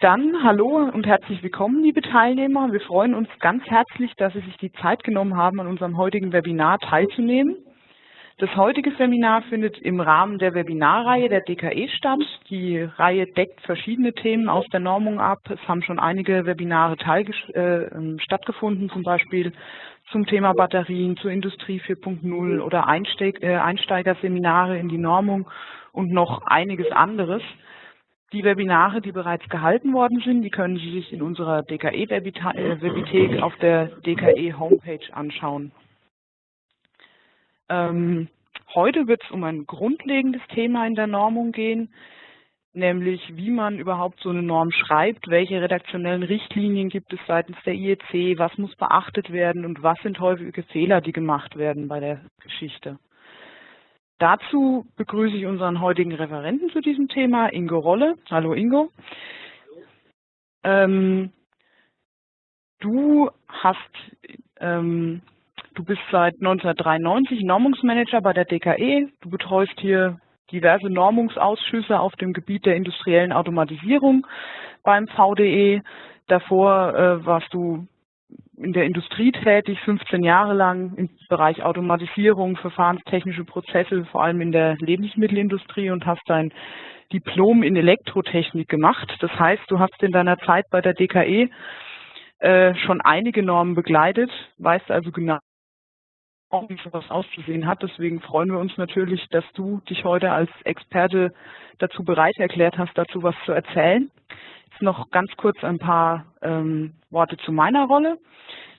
Dann hallo und herzlich willkommen, liebe Teilnehmer. Wir freuen uns ganz herzlich, dass Sie sich die Zeit genommen haben, an unserem heutigen Webinar teilzunehmen. Das heutige Seminar findet im Rahmen der Webinarreihe der DKE statt. Die Reihe deckt verschiedene Themen aus der Normung ab. Es haben schon einige Webinare äh, stattgefunden, zum Beispiel zum Thema Batterien, zur Industrie 4.0 oder Einsteig äh, Einsteigerseminare in die Normung und noch einiges anderes. Die Webinare, die bereits gehalten worden sind, die können Sie sich in unserer DKE-Webithek äh, auf der DKE-Homepage anschauen. Ähm, heute wird es um ein grundlegendes Thema in der Normung gehen, nämlich wie man überhaupt so eine Norm schreibt, welche redaktionellen Richtlinien gibt es seitens der IEC, was muss beachtet werden und was sind häufige Fehler, die gemacht werden bei der Geschichte. Dazu begrüße ich unseren heutigen Referenten zu diesem Thema, Ingo Rolle. Hallo Ingo. Ähm, du hast, ähm, du bist seit 1993 Normungsmanager bei der DKE. Du betreust hier diverse Normungsausschüsse auf dem Gebiet der industriellen Automatisierung beim VDE. Davor äh, warst du in der Industrie tätig, 15 Jahre lang im Bereich Automatisierung, verfahrenstechnische Prozesse, vor allem in der Lebensmittelindustrie und hast dein Diplom in Elektrotechnik gemacht. Das heißt, du hast in deiner Zeit bei der DKE äh, schon einige Normen begleitet, weißt also genau, wie sowas auszusehen hat. Deswegen freuen wir uns natürlich, dass du dich heute als Experte dazu bereit erklärt hast, dazu was zu erzählen. Jetzt noch ganz kurz ein paar ähm, Worte zu meiner Rolle.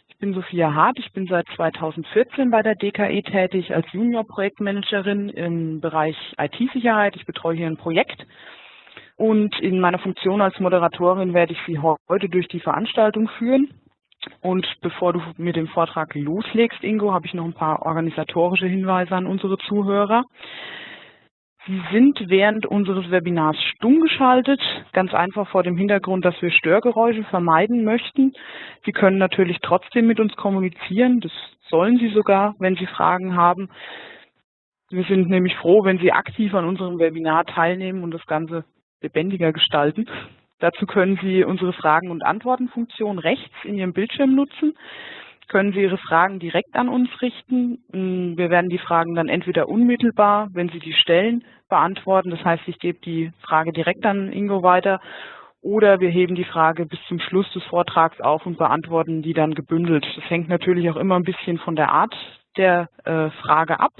Ich bin Sophia Hart, ich bin seit 2014 bei der DKE tätig als Junior-Projektmanagerin im Bereich IT-Sicherheit. Ich betreue hier ein Projekt und in meiner Funktion als Moderatorin werde ich Sie heute durch die Veranstaltung führen. Und bevor du mit dem Vortrag loslegst, Ingo, habe ich noch ein paar organisatorische Hinweise an unsere Zuhörer. Sie sind während unseres Webinars stumm geschaltet, ganz einfach vor dem Hintergrund, dass wir Störgeräusche vermeiden möchten. Sie können natürlich trotzdem mit uns kommunizieren, das sollen Sie sogar, wenn Sie Fragen haben. Wir sind nämlich froh, wenn Sie aktiv an unserem Webinar teilnehmen und das Ganze lebendiger gestalten. Dazu können Sie unsere Fragen- und Antworten-Funktion rechts in Ihrem Bildschirm nutzen können Sie Ihre Fragen direkt an uns richten. Mm, wir werden die Fragen dann entweder unmittelbar, wenn Sie die stellen, beantworten. Das heißt, ich gebe die Frage direkt an Ingo weiter oder wir heben die Frage bis zum Schluss des Vortrags auf und beantworten die dann gebündelt. Das hängt natürlich auch immer ein bisschen von der Art der äh, Frage ab.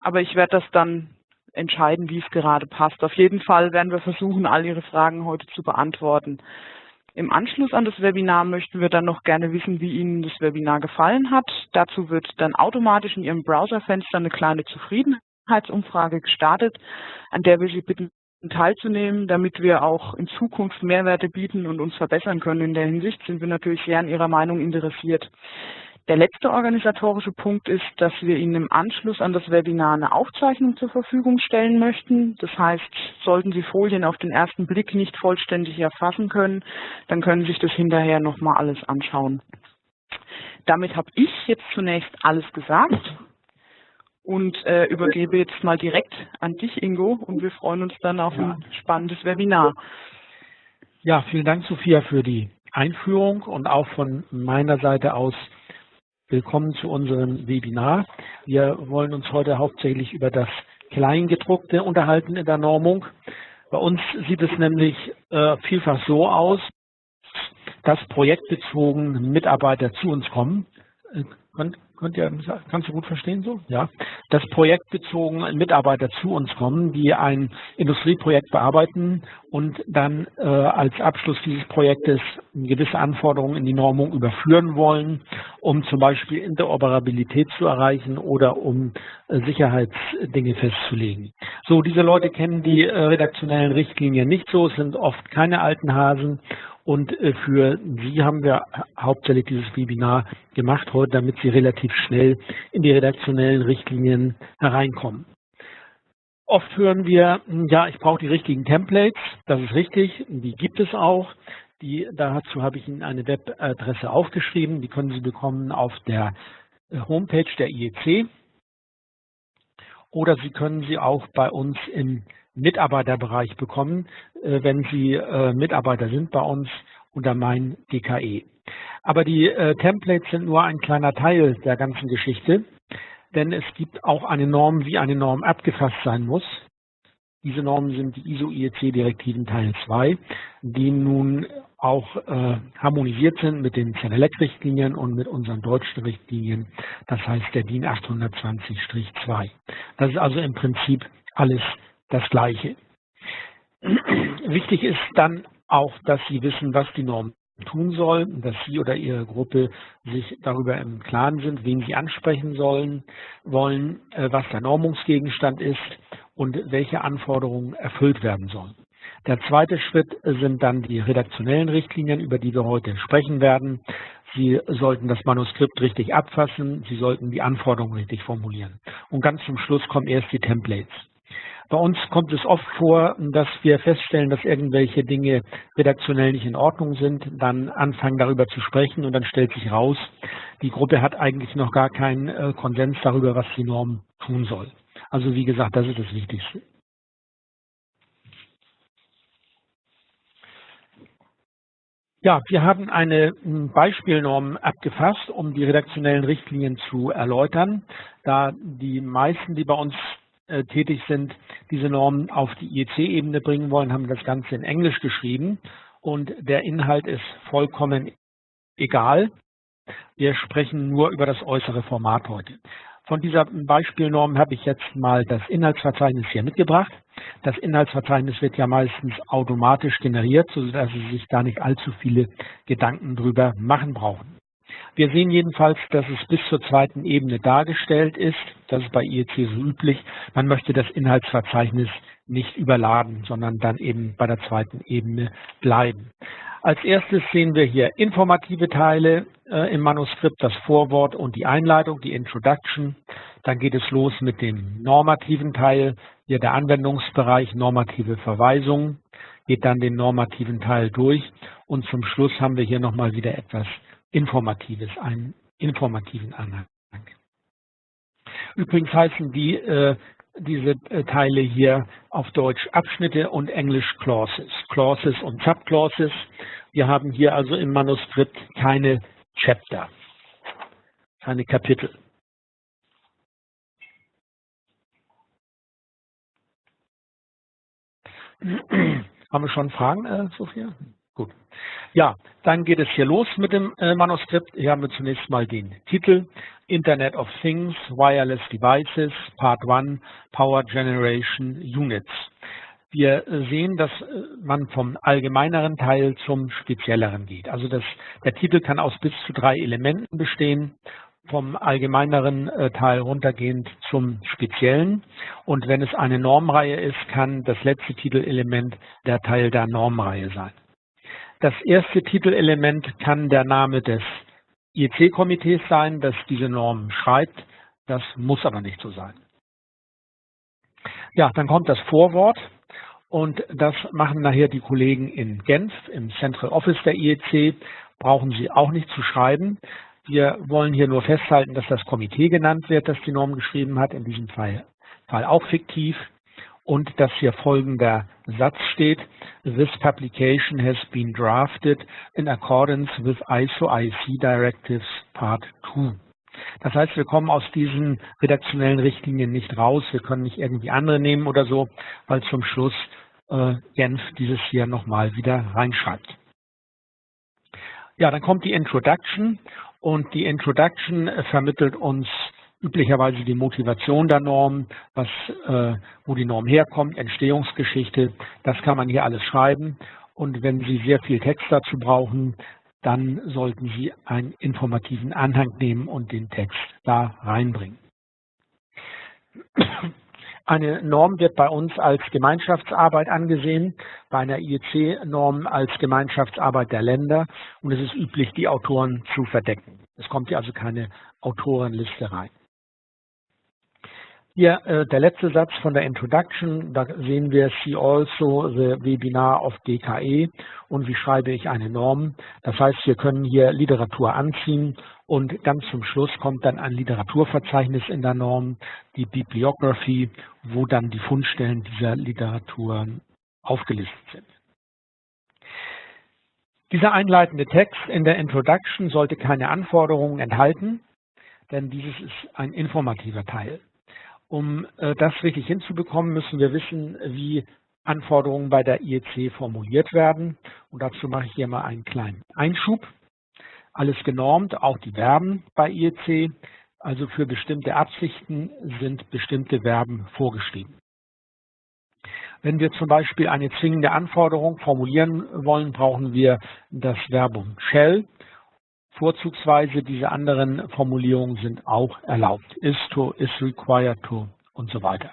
Aber ich werde das dann entscheiden, wie es gerade passt. Auf jeden Fall werden wir versuchen, all Ihre Fragen heute zu beantworten. Im Anschluss an das Webinar möchten wir dann noch gerne wissen, wie Ihnen das Webinar gefallen hat. Dazu wird dann automatisch in Ihrem Browserfenster eine kleine Zufriedenheitsumfrage gestartet, an der wir Sie bitten, teilzunehmen, damit wir auch in Zukunft Mehrwerte bieten und uns verbessern können. In der Hinsicht sind wir natürlich sehr an Ihrer Meinung interessiert. Der letzte organisatorische Punkt ist, dass wir Ihnen im Anschluss an das Webinar eine Aufzeichnung zur Verfügung stellen möchten. Das heißt, sollten Sie Folien auf den ersten Blick nicht vollständig erfassen können, dann können Sie sich das hinterher nochmal alles anschauen. Damit habe ich jetzt zunächst alles gesagt und äh, übergebe jetzt mal direkt an dich, Ingo, und wir freuen uns dann auf ein spannendes Webinar. Ja, vielen Dank, Sophia, für die Einführung und auch von meiner Seite aus Willkommen zu unserem Webinar. Wir wollen uns heute hauptsächlich über das Kleingedruckte unterhalten in der Normung. Bei uns sieht es nämlich äh, vielfach so aus, dass projektbezogen Mitarbeiter zu uns kommen. Äh, Könnt ihr, kannst du gut verstehen so? Ja. Dass projektbezogen Mitarbeiter zu uns kommen, die ein Industrieprojekt bearbeiten und dann äh, als Abschluss dieses Projektes gewisse Anforderungen in die Normung überführen wollen, um zum Beispiel Interoperabilität zu erreichen oder um äh, Sicherheitsdinge festzulegen. So, diese Leute kennen die äh, redaktionellen Richtlinien nicht so, es sind oft keine alten Hasen und äh, für Sie haben wir hauptsächlich dieses Webinar gemacht heute, damit Sie relativ schnell in die redaktionellen Richtlinien hereinkommen. Oft hören wir, hm, ja, ich brauche die richtigen Templates. Das ist richtig, die gibt es auch. Die, dazu habe ich Ihnen eine Webadresse aufgeschrieben. Die können Sie bekommen auf der äh, Homepage der IEC. Oder Sie können sie auch bei uns im Mitarbeiterbereich bekommen, äh, wenn Sie äh, Mitarbeiter sind bei uns unter mein DKE. Aber die äh, Templates sind nur ein kleiner Teil der ganzen Geschichte, denn es gibt auch eine Norm, wie eine Norm abgefasst sein muss. Diese Normen sind die ISO-IEC-Direktiven Teil 2, die nun auch äh, harmonisiert sind mit den CNLEC-Richtlinien und mit unseren deutschen Richtlinien, das heißt der DIN 820-2. Das ist also im Prinzip alles das Gleiche. Wichtig ist dann auch, dass Sie wissen, was die Norm tun soll, dass Sie oder Ihre Gruppe sich darüber im Klaren sind, wen Sie ansprechen sollen, wollen, äh, was der Normungsgegenstand ist und welche Anforderungen erfüllt werden sollen. Der zweite Schritt sind dann die redaktionellen Richtlinien, über die wir heute sprechen werden. Sie sollten das Manuskript richtig abfassen, Sie sollten die Anforderungen richtig formulieren. Und ganz zum Schluss kommen erst die Templates. Bei uns kommt es oft vor, dass wir feststellen, dass irgendwelche Dinge redaktionell nicht in Ordnung sind, dann anfangen darüber zu sprechen und dann stellt sich raus, die Gruppe hat eigentlich noch gar keinen äh, Konsens darüber, was die Norm tun soll. Also wie gesagt, das ist das Wichtigste. Ja, wir haben eine hm, Beispielnorm abgefasst, um die redaktionellen Richtlinien zu erläutern. Da die meisten, die bei uns äh, tätig sind, diese Normen auf die IEC-Ebene bringen wollen, haben das Ganze in Englisch geschrieben und der Inhalt ist vollkommen egal. Wir sprechen nur über das äußere Format heute. Von dieser Beispielnorm habe ich jetzt mal das Inhaltsverzeichnis hier mitgebracht. Das Inhaltsverzeichnis wird ja meistens automatisch generiert, sodass Sie sich da nicht allzu viele Gedanken drüber machen brauchen. Wir sehen jedenfalls, dass es bis zur zweiten Ebene dargestellt ist. Das ist bei IEC so üblich. Man möchte das Inhaltsverzeichnis nicht überladen, sondern dann eben bei der zweiten Ebene bleiben. Als erstes sehen wir hier informative Teile äh, im Manuskript, das Vorwort und die Einleitung, die Introduction. Dann geht es los mit dem normativen Teil, hier der Anwendungsbereich, normative Verweisungen, geht dann den normativen Teil durch und zum Schluss haben wir hier nochmal wieder etwas Informatives, einen informativen Anhang. Übrigens heißen die äh, diese äh, Teile hier auf Deutsch Abschnitte und Englisch Clauses. Clauses und Subclauses. Wir haben hier also im Manuskript keine Chapter, keine Kapitel. Haben wir schon Fragen, äh, Sophia? Gut. Ja, dann geht es hier los mit dem äh, Manuskript. Hier haben wir zunächst mal den Titel Internet of Things, Wireless Devices, Part 1, Power Generation Units. Wir sehen, dass äh, man vom allgemeineren Teil zum spezielleren geht. Also das, der Titel kann aus bis zu drei Elementen bestehen, vom allgemeineren äh, Teil runtergehend zum speziellen. Und wenn es eine Normreihe ist, kann das letzte Titelelement der Teil der Normreihe sein. Das erste Titelelement kann der Name des IEC-Komitees sein, das diese Norm schreibt. Das muss aber nicht so sein. Ja, dann kommt das Vorwort und das machen nachher die Kollegen in Genf im Central Office der IEC. Brauchen Sie auch nicht zu schreiben. Wir wollen hier nur festhalten, dass das Komitee genannt wird, das die Norm geschrieben hat, in diesem Fall, Fall auch fiktiv und dass hier folgender Satz steht, This publication has been drafted in accordance with ISO IC Directives Part 2. Das heißt, wir kommen aus diesen redaktionellen Richtlinien nicht raus. Wir können nicht irgendwie andere nehmen oder so, weil zum Schluss äh, Genf dieses hier nochmal wieder reinschreibt. Ja, dann kommt die Introduction und die Introduction vermittelt uns üblicherweise die Motivation der Norm, was, äh, wo die Norm herkommt, Entstehungsgeschichte, das kann man hier alles schreiben. Und wenn Sie sehr viel Text dazu brauchen, dann sollten Sie einen informativen Anhang nehmen und den Text da reinbringen. Eine Norm wird bei uns als Gemeinschaftsarbeit angesehen, bei einer IEC-Norm als Gemeinschaftsarbeit der Länder und es ist üblich, die Autoren zu verdecken. Es kommt hier also keine Autorenliste rein. Hier äh, der letzte Satz von der Introduction, da sehen wir See also the Webinar of DKE und wie schreibe ich eine Norm. Das heißt, wir können hier Literatur anziehen und ganz zum Schluss kommt dann ein Literaturverzeichnis in der Norm, die Bibliography, wo dann die Fundstellen dieser Literatur aufgelistet sind. Dieser einleitende Text in der Introduction sollte keine Anforderungen enthalten, denn dieses ist ein informativer Teil. Um äh, das richtig hinzubekommen, müssen wir wissen, wie Anforderungen bei der IEC formuliert werden. Und dazu mache ich hier mal einen kleinen Einschub. Alles genormt, auch die Verben bei IEC. Also für bestimmte Absichten sind bestimmte Verben vorgeschrieben. Wenn wir zum Beispiel eine zwingende Anforderung formulieren wollen, brauchen wir das Verbum shall Vorzugsweise diese anderen Formulierungen sind auch erlaubt. Is to, is required to und so weiter.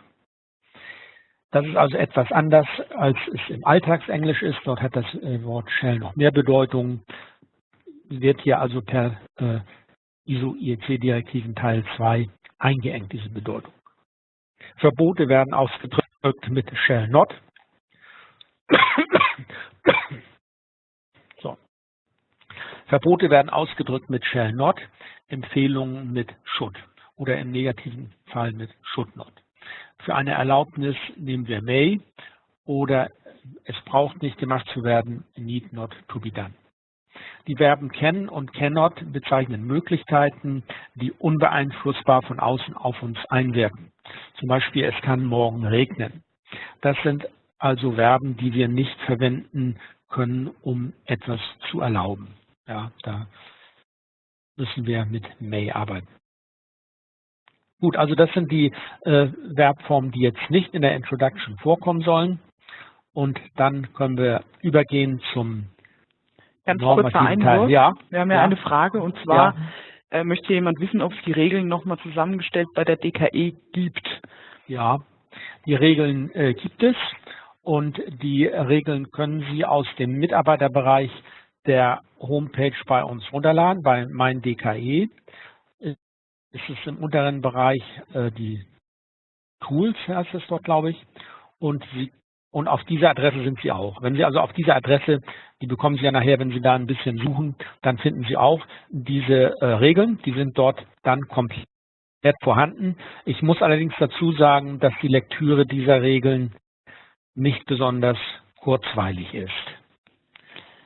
Das ist also etwas anders, als es im Alltagsenglisch ist. Dort hat das äh, Wort shall noch mehr Bedeutung. Wird hier also per äh, ISO-IEC-Direktiven Teil 2 eingeengt, diese Bedeutung. Verbote werden ausgedrückt mit shall not. Verbote werden ausgedrückt mit shall not, Empfehlungen mit should oder im negativen Fall mit should not. Für eine Erlaubnis nehmen wir may oder es braucht nicht gemacht zu werden, need not to be done. Die Verben can und cannot bezeichnen Möglichkeiten, die unbeeinflussbar von außen auf uns einwirken. Zum Beispiel, es kann morgen regnen. Das sind also Verben, die wir nicht verwenden können, um etwas zu erlauben. Ja, da müssen wir mit may arbeiten. Gut, also das sind die äh, Verbformen, die jetzt nicht in der Introduction vorkommen sollen. Und dann können wir übergehen zum Ganz kurzer Einwurf. Ja. Wir haben ja, ja, eine Frage und zwar ja. äh, möchte jemand wissen, ob es die Regeln nochmal zusammengestellt bei der DKE gibt. Ja, die Regeln äh, gibt es und die Regeln können Sie aus dem Mitarbeiterbereich der Homepage bei uns runterladen, bei mein DKE. Es ist im unteren Bereich äh, die Tools, heißt es dort, glaube ich. Und, Sie, und auf dieser Adresse sind Sie auch. Wenn Sie also auf dieser Adresse, die bekommen Sie ja nachher, wenn Sie da ein bisschen suchen, dann finden Sie auch diese äh, Regeln. Die sind dort dann komplett vorhanden. Ich muss allerdings dazu sagen, dass die Lektüre dieser Regeln nicht besonders kurzweilig ist.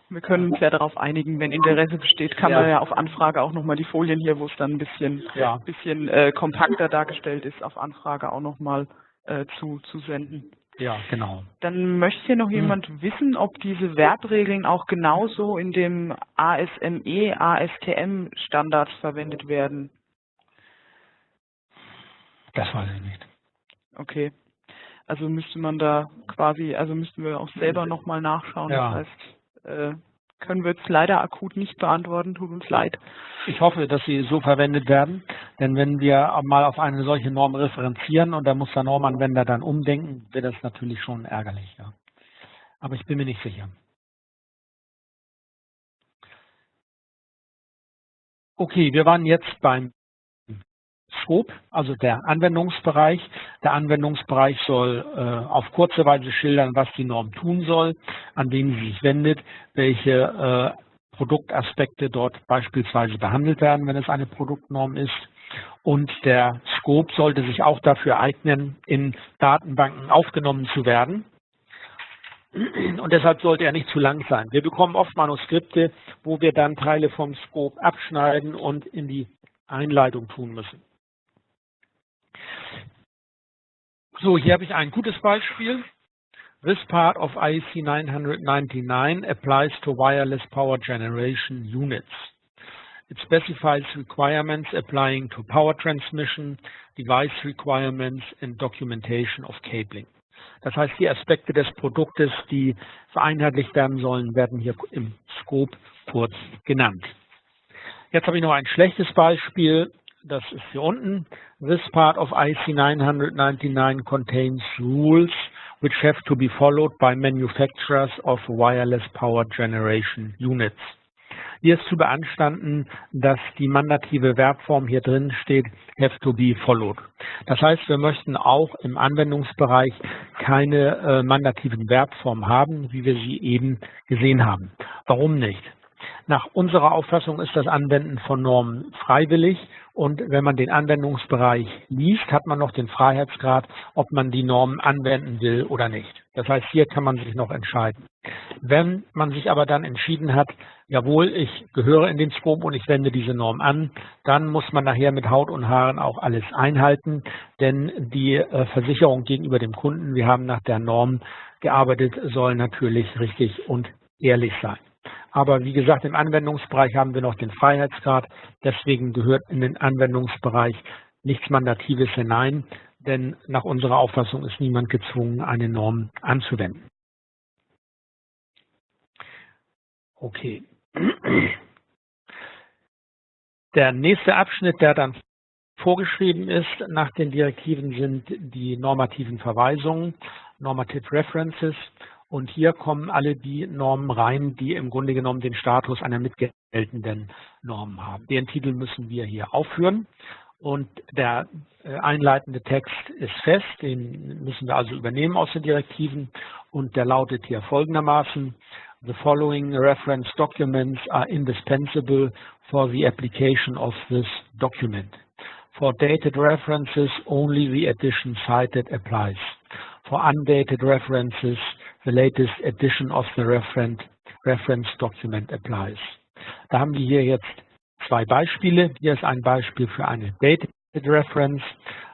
Wir können uns ja darauf einigen, wenn Interesse besteht, kann ja. man ja auf Anfrage auch nochmal die Folien hier, wo es dann ein bisschen, ja. bisschen äh, kompakter dargestellt ist, auf Anfrage auch nochmal äh, zu, zu senden. Ja, genau. Dann möchte hier noch hm. jemand hm. wissen, ob diese Verbregeln auch genauso in dem ASME, ASTM Standard verwendet werden. Das weiß ich nicht. Okay. Also müsste man da quasi, also müssten wir auch selber nochmal nachschauen. Ja. Das heißt, äh, können wir jetzt leider akut nicht beantworten, tut uns leid. Ich hoffe, dass sie so verwendet werden, denn wenn wir mal auf eine solche Norm referenzieren und da muss der Normanwender dann umdenken, wird das natürlich schon ärgerlich. Ja. Aber ich bin mir nicht sicher. Okay, wir waren jetzt beim Scope, also der Anwendungsbereich. Der Anwendungsbereich soll äh, auf kurze Weise schildern, was die Norm tun soll, an wen sie sich wendet, welche äh, Produktaspekte dort beispielsweise behandelt werden, wenn es eine Produktnorm ist. Und der Scope sollte sich auch dafür eignen, in Datenbanken aufgenommen zu werden. Und deshalb sollte er nicht zu lang sein. Wir bekommen oft Manuskripte, wo wir dann Teile vom Scope abschneiden und in die Einleitung tun müssen. So, hier habe ich ein gutes Beispiel. This part of IEC 999 applies to wireless power generation units. It specifies requirements applying to power transmission, device requirements and documentation of cabling. Das heißt, die Aspekte des Produktes, die vereinheitlicht werden sollen, werden hier im Scope kurz genannt. Jetzt habe ich noch ein schlechtes Beispiel das ist hier unten. This part of IC 999 contains rules which have to be followed by manufacturers of wireless power generation units. Hier ist zu beanstanden, dass die mandative Verbform hier drin steht, have to be followed. Das heißt, wir möchten auch im Anwendungsbereich keine äh, mandativen Verbformen haben, wie wir sie eben gesehen haben. Warum nicht? Nach unserer Auffassung ist das Anwenden von Normen freiwillig und wenn man den Anwendungsbereich liest, hat man noch den Freiheitsgrad, ob man die Normen anwenden will oder nicht. Das heißt, hier kann man sich noch entscheiden. Wenn man sich aber dann entschieden hat, jawohl, ich gehöre in den Scope und ich wende diese Norm an, dann muss man nachher mit Haut und Haaren auch alles einhalten, denn die äh, Versicherung gegenüber dem Kunden, wir haben nach der Norm gearbeitet, soll natürlich richtig und ehrlich sein. Aber wie gesagt, im Anwendungsbereich haben wir noch den Freiheitsgrad. Deswegen gehört in den Anwendungsbereich nichts Mandatives hinein, denn nach unserer Auffassung ist niemand gezwungen, eine Norm anzuwenden. Okay. Der nächste Abschnitt, der dann vorgeschrieben ist nach den Direktiven, sind die normativen Verweisungen, Normative References. Und hier kommen alle die Normen rein, die im Grunde genommen den Status einer mitgeltenden Norm haben. Den Titel müssen wir hier aufführen. Und der äh, einleitende Text ist fest, den müssen wir also übernehmen aus den Direktiven. Und der lautet hier folgendermaßen, The following reference documents are indispensable for the application of this document. For dated references, only the edition cited applies. For undated references, the latest edition of the reference document applies. Da haben wir hier jetzt zwei Beispiele. Hier ist ein Beispiel für eine Dated Reference.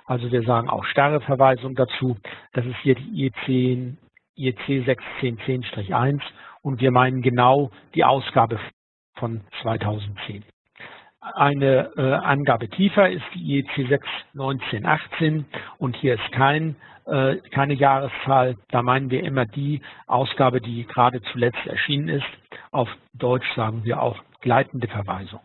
Also wir sagen auch starre Verweisung dazu. Das ist hier die IEC, IEC 61010-1 und wir meinen genau die Ausgabe von 2010. Eine äh, Angabe tiefer ist die IEC 61918 und hier ist kein äh, keine Jahreszahl. Da meinen wir immer die Ausgabe, die gerade zuletzt erschienen ist. Auf Deutsch sagen wir auch gleitende Verweisung.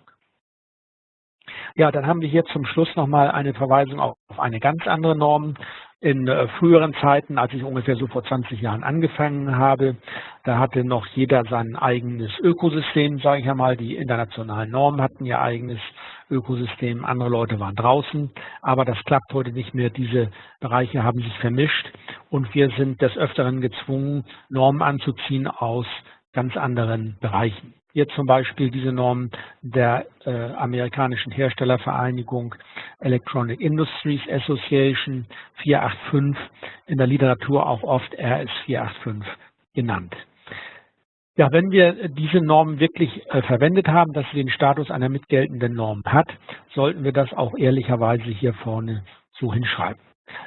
Ja, dann haben wir hier zum Schluss nochmal eine Verweisung auf eine ganz andere Norm. In äh, früheren Zeiten, als ich ungefähr so vor 20 Jahren angefangen habe, da hatte noch jeder sein eigenes Ökosystem, sage ich einmal. Die internationalen Normen hatten ihr eigenes Ökosystem, andere Leute waren draußen. Aber das klappt heute nicht mehr. Diese Bereiche haben sich vermischt und wir sind des Öfteren gezwungen, Normen anzuziehen aus ganz anderen Bereichen. Hier zum Beispiel diese Norm der äh, amerikanischen Herstellervereinigung Electronic Industries Association 485, in der Literatur auch oft RS 485 genannt. Ja, wenn wir diese Norm wirklich äh, verwendet haben, dass sie den Status einer mitgeltenden Norm hat, sollten wir das auch ehrlicherweise hier vorne so hinschreiben.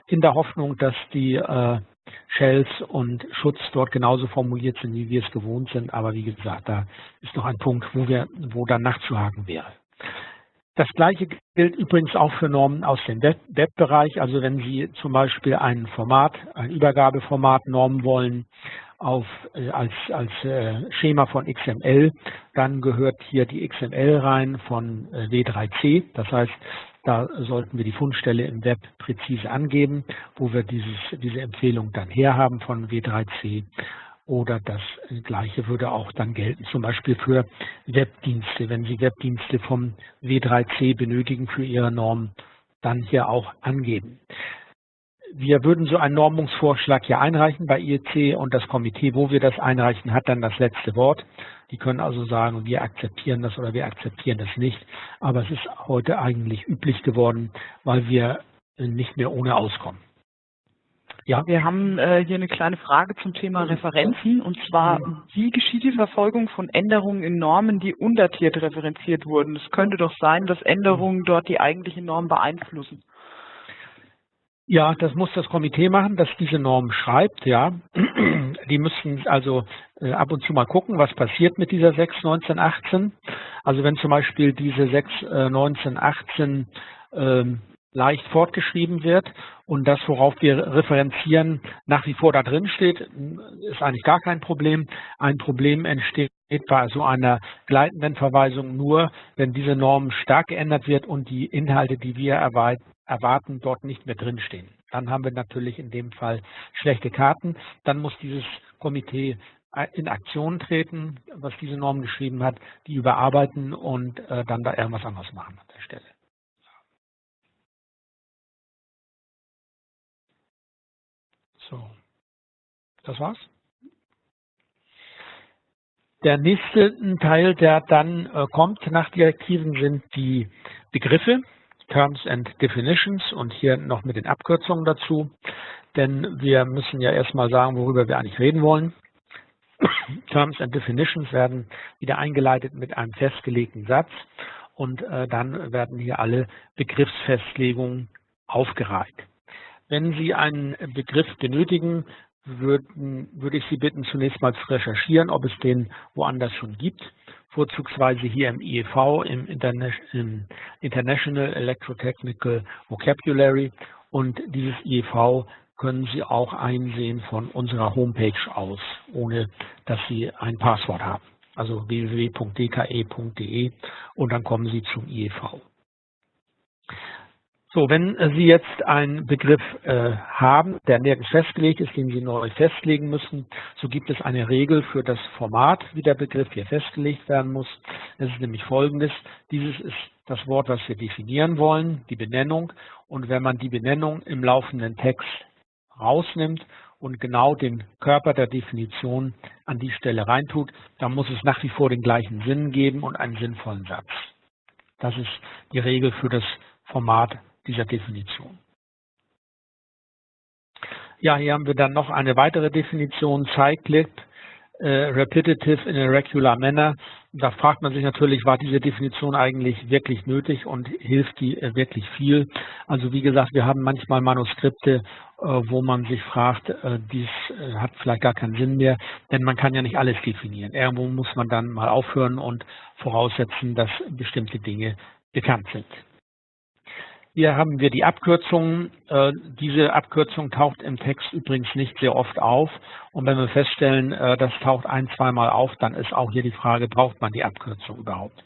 In der Hoffnung, dass die äh, Shells und Schutz dort genauso formuliert sind, wie wir es gewohnt sind. Aber wie gesagt, da ist noch ein Punkt, wo wir, wo dann nachzuhaken wäre. Das Gleiche gilt übrigens auch für Normen aus dem Webbereich. Also wenn Sie zum Beispiel ein Format, ein Übergabeformat normen wollen auf, äh, als, als äh, Schema von XML, dann gehört hier die XML rein von äh, W3C. Das heißt, da sollten wir die Fundstelle im Web präzise angeben, wo wir dieses, diese Empfehlung dann herhaben von W3C. Oder das Gleiche würde auch dann gelten, zum Beispiel für Webdienste. Wenn Sie Webdienste vom W3C benötigen für Ihre Norm, dann hier auch angeben. Wir würden so einen Normungsvorschlag hier einreichen bei IEC und das Komitee, wo wir das einreichen, hat dann das letzte Wort. Die können also sagen, wir akzeptieren das oder wir akzeptieren das nicht. Aber es ist heute eigentlich üblich geworden, weil wir nicht mehr ohne auskommen. Ja. Wir haben äh, hier eine kleine Frage zum Thema Referenzen und zwar, wie geschieht die Verfolgung von Änderungen in Normen, die undatiert referenziert wurden? Es könnte doch sein, dass Änderungen dort die eigentliche Norm beeinflussen. Ja, das muss das Komitee machen, das diese Norm schreibt, ja. Die müssen also äh, ab und zu mal gucken, was passiert mit dieser 6.19.18. Also wenn zum Beispiel diese 6.19.18 äh, leicht fortgeschrieben wird und das, worauf wir referenzieren, nach wie vor da drin steht, ist eigentlich gar kein Problem. Ein Problem entsteht bei so einer gleitenden Verweisung nur, wenn diese Norm stark geändert wird und die Inhalte, die wir erwarten, dort nicht mehr drinstehen. Dann haben wir natürlich in dem Fall schlechte Karten. Dann muss dieses Komitee in Aktion treten, was diese Norm geschrieben hat, die überarbeiten und äh, dann da irgendwas anderes machen an der Stelle. So, das war's. Der nächste Teil, der dann äh, kommt nach Direktiven, sind die Begriffe, Terms and Definitions und hier noch mit den Abkürzungen dazu. Denn wir müssen ja erstmal sagen, worüber wir eigentlich reden wollen. Terms and Definitions werden wieder eingeleitet mit einem festgelegten Satz und äh, dann werden hier alle Begriffsfestlegungen aufgereiht. Wenn Sie einen Begriff benötigen, würden, würde ich Sie bitten, zunächst mal zu recherchieren, ob es den woanders schon gibt, vorzugsweise hier im IEV, im, im International Electrotechnical Vocabulary. Und dieses IEV können Sie auch einsehen von unserer Homepage aus, ohne dass Sie ein Passwort haben. Also www.dke.de und dann kommen Sie zum IEV. So, wenn Sie jetzt einen Begriff äh, haben, der nirgends festgelegt ist, den Sie neu festlegen müssen, so gibt es eine Regel für das Format, wie der Begriff hier festgelegt werden muss. Es ist nämlich folgendes. Dieses ist das Wort, was wir definieren wollen, die Benennung. Und wenn man die Benennung im laufenden Text rausnimmt und genau den Körper der Definition an die Stelle reintut, dann muss es nach wie vor den gleichen Sinn geben und einen sinnvollen Satz. Das ist die Regel für das Format dieser Definition. Ja, hier haben wir dann noch eine weitere Definition, Cyclic, äh, Repetitive in a Regular Manner. Da fragt man sich natürlich, war diese Definition eigentlich wirklich nötig und hilft die äh, wirklich viel? Also wie gesagt, wir haben manchmal Manuskripte, äh, wo man sich fragt, äh, dies hat vielleicht gar keinen Sinn mehr, denn man kann ja nicht alles definieren. Irgendwo muss man dann mal aufhören und voraussetzen, dass bestimmte Dinge bekannt sind. Hier haben wir die Abkürzung. Äh, diese Abkürzung taucht im Text übrigens nicht sehr oft auf. Und wenn wir feststellen, äh, das taucht ein, zweimal auf, dann ist auch hier die Frage, braucht man die Abkürzung überhaupt?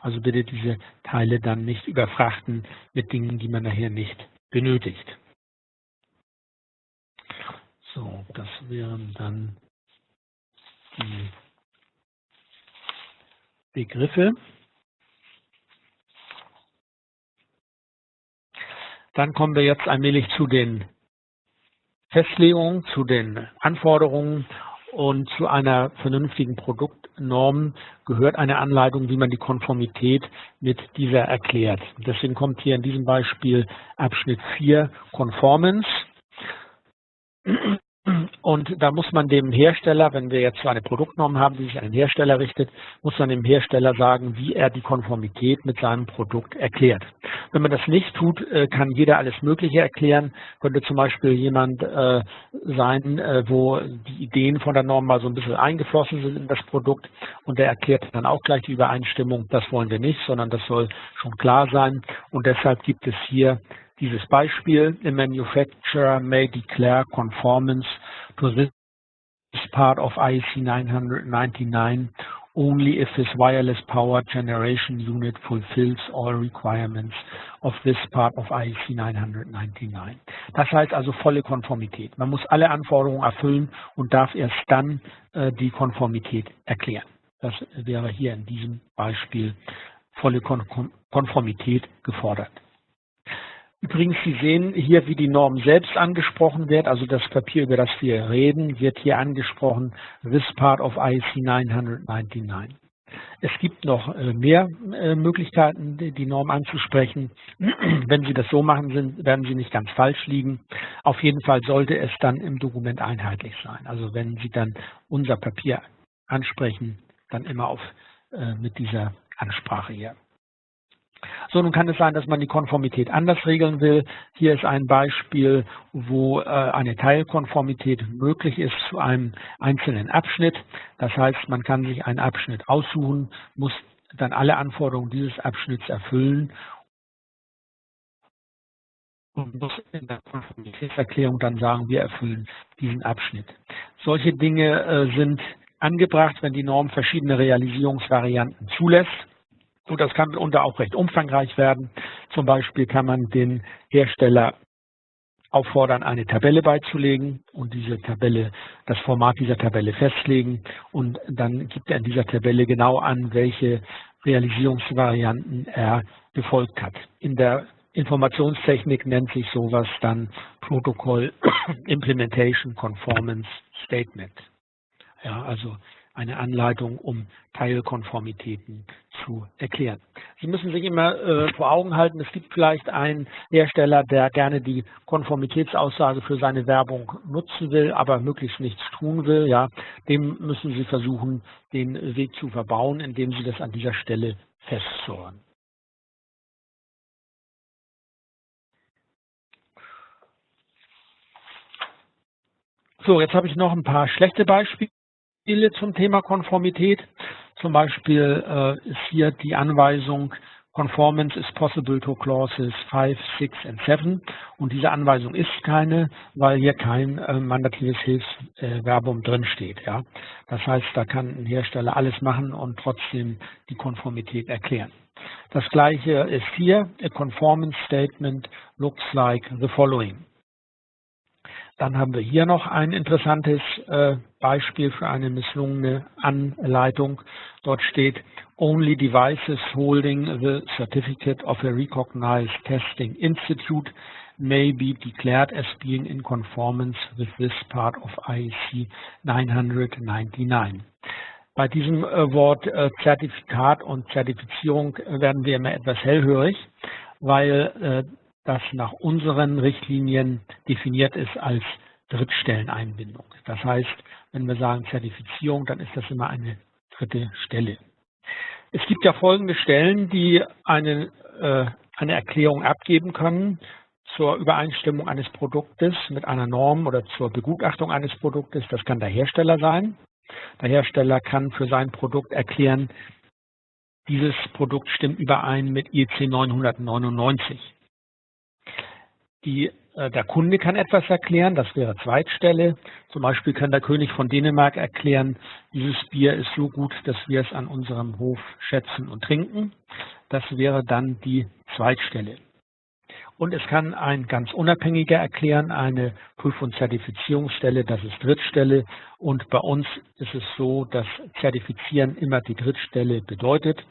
Also bitte diese Teile dann nicht überfrachten mit Dingen, die man nachher nicht benötigt. So, das wären dann die Begriffe. Dann kommen wir jetzt allmählich zu den Festlegungen, zu den Anforderungen und zu einer vernünftigen Produktnorm gehört eine Anleitung, wie man die Konformität mit dieser erklärt. Deswegen kommt hier in diesem Beispiel Abschnitt 4 Conformance. Und da muss man dem Hersteller, wenn wir jetzt so eine Produktnorm haben, die sich an den Hersteller richtet, muss man dem Hersteller sagen, wie er die Konformität mit seinem Produkt erklärt. Wenn man das nicht tut, äh, kann jeder alles Mögliche erklären. Könnte zum Beispiel jemand äh, sein, äh, wo die Ideen von der Norm mal so ein bisschen eingeflossen sind in das Produkt und der erklärt dann auch gleich die Übereinstimmung. Das wollen wir nicht, sondern das soll schon klar sein. Und deshalb gibt es hier dieses Beispiel, a manufacturer may declare conformance to this part of IEC 999 only if his wireless power generation unit fulfills all requirements of this part of IEC 999. Das heißt also volle Konformität. Man muss alle Anforderungen erfüllen und darf erst dann äh, die Konformität erklären. Das wäre hier in diesem Beispiel volle Kon Konformität gefordert. Übrigens, Sie sehen hier, wie die Norm selbst angesprochen wird. Also das Papier, über das wir reden, wird hier angesprochen, this part of IEC 999. Es gibt noch äh, mehr äh, Möglichkeiten, die Norm anzusprechen. Wenn Sie das so machen, werden Sie nicht ganz falsch liegen. Auf jeden Fall sollte es dann im Dokument einheitlich sein. Also wenn Sie dann unser Papier ansprechen, dann immer auf, äh, mit dieser Ansprache hier. So, nun kann es sein, dass man die Konformität anders regeln will. Hier ist ein Beispiel, wo äh, eine Teilkonformität möglich ist zu einem einzelnen Abschnitt. Das heißt, man kann sich einen Abschnitt aussuchen, muss dann alle Anforderungen dieses Abschnitts erfüllen und muss in der Konformitätserklärung dann sagen, wir erfüllen diesen Abschnitt. Solche Dinge äh, sind angebracht, wenn die Norm verschiedene Realisierungsvarianten zulässt. Und das kann mitunter auch recht umfangreich werden. Zum Beispiel kann man den Hersteller auffordern, eine Tabelle beizulegen und diese Tabelle, das Format dieser Tabelle festlegen und dann gibt er in dieser Tabelle genau an, welche Realisierungsvarianten er befolgt hat. In der Informationstechnik nennt sich sowas dann Protocol Implementation Conformance Statement. Ja, also eine Anleitung, um Teilkonformitäten zu erklären. Sie müssen sich immer äh, vor Augen halten, es gibt vielleicht einen Hersteller, der gerne die Konformitätsaussage für seine Werbung nutzen will, aber möglichst nichts tun will. Ja, dem müssen Sie versuchen, den Weg zu verbauen, indem Sie das an dieser Stelle festzurren. So, jetzt habe ich noch ein paar schlechte Beispiele zum Thema Konformität. Zum Beispiel äh, ist hier die Anweisung Conformance is possible to clauses 5, 6 and 7 und diese Anweisung ist keine, weil hier kein äh, mandatives Hilfsverbum äh, drin steht. Ja? Das heißt, da kann ein Hersteller alles machen und trotzdem die Konformität erklären. Das gleiche ist hier, a conformance statement looks like the following. Dann haben wir hier noch ein interessantes äh, Beispiel für eine misslungene Anleitung. Dort steht, only devices holding the certificate of a recognized testing institute may be declared as being in conformance with this part of IEC 999. Bei diesem äh, Wort äh, Zertifikat und Zertifizierung werden wir immer etwas hellhörig, weil äh, das nach unseren Richtlinien definiert ist als Drittstelleneinbindung. Das heißt, wenn wir sagen Zertifizierung, dann ist das immer eine dritte Stelle. Es gibt ja folgende Stellen, die eine, äh, eine Erklärung abgeben können zur Übereinstimmung eines Produktes mit einer Norm oder zur Begutachtung eines Produktes. Das kann der Hersteller sein. Der Hersteller kann für sein Produkt erklären, dieses Produkt stimmt überein mit IEC 999. Die, der Kunde kann etwas erklären, das wäre Zweitstelle. Zum Beispiel kann der König von Dänemark erklären, dieses Bier ist so gut, dass wir es an unserem Hof schätzen und trinken. Das wäre dann die Zweitstelle. Und es kann ein ganz unabhängiger erklären, eine Prüf- und Zertifizierungsstelle, das ist Drittstelle. Und bei uns ist es so, dass Zertifizieren immer die Drittstelle bedeutet.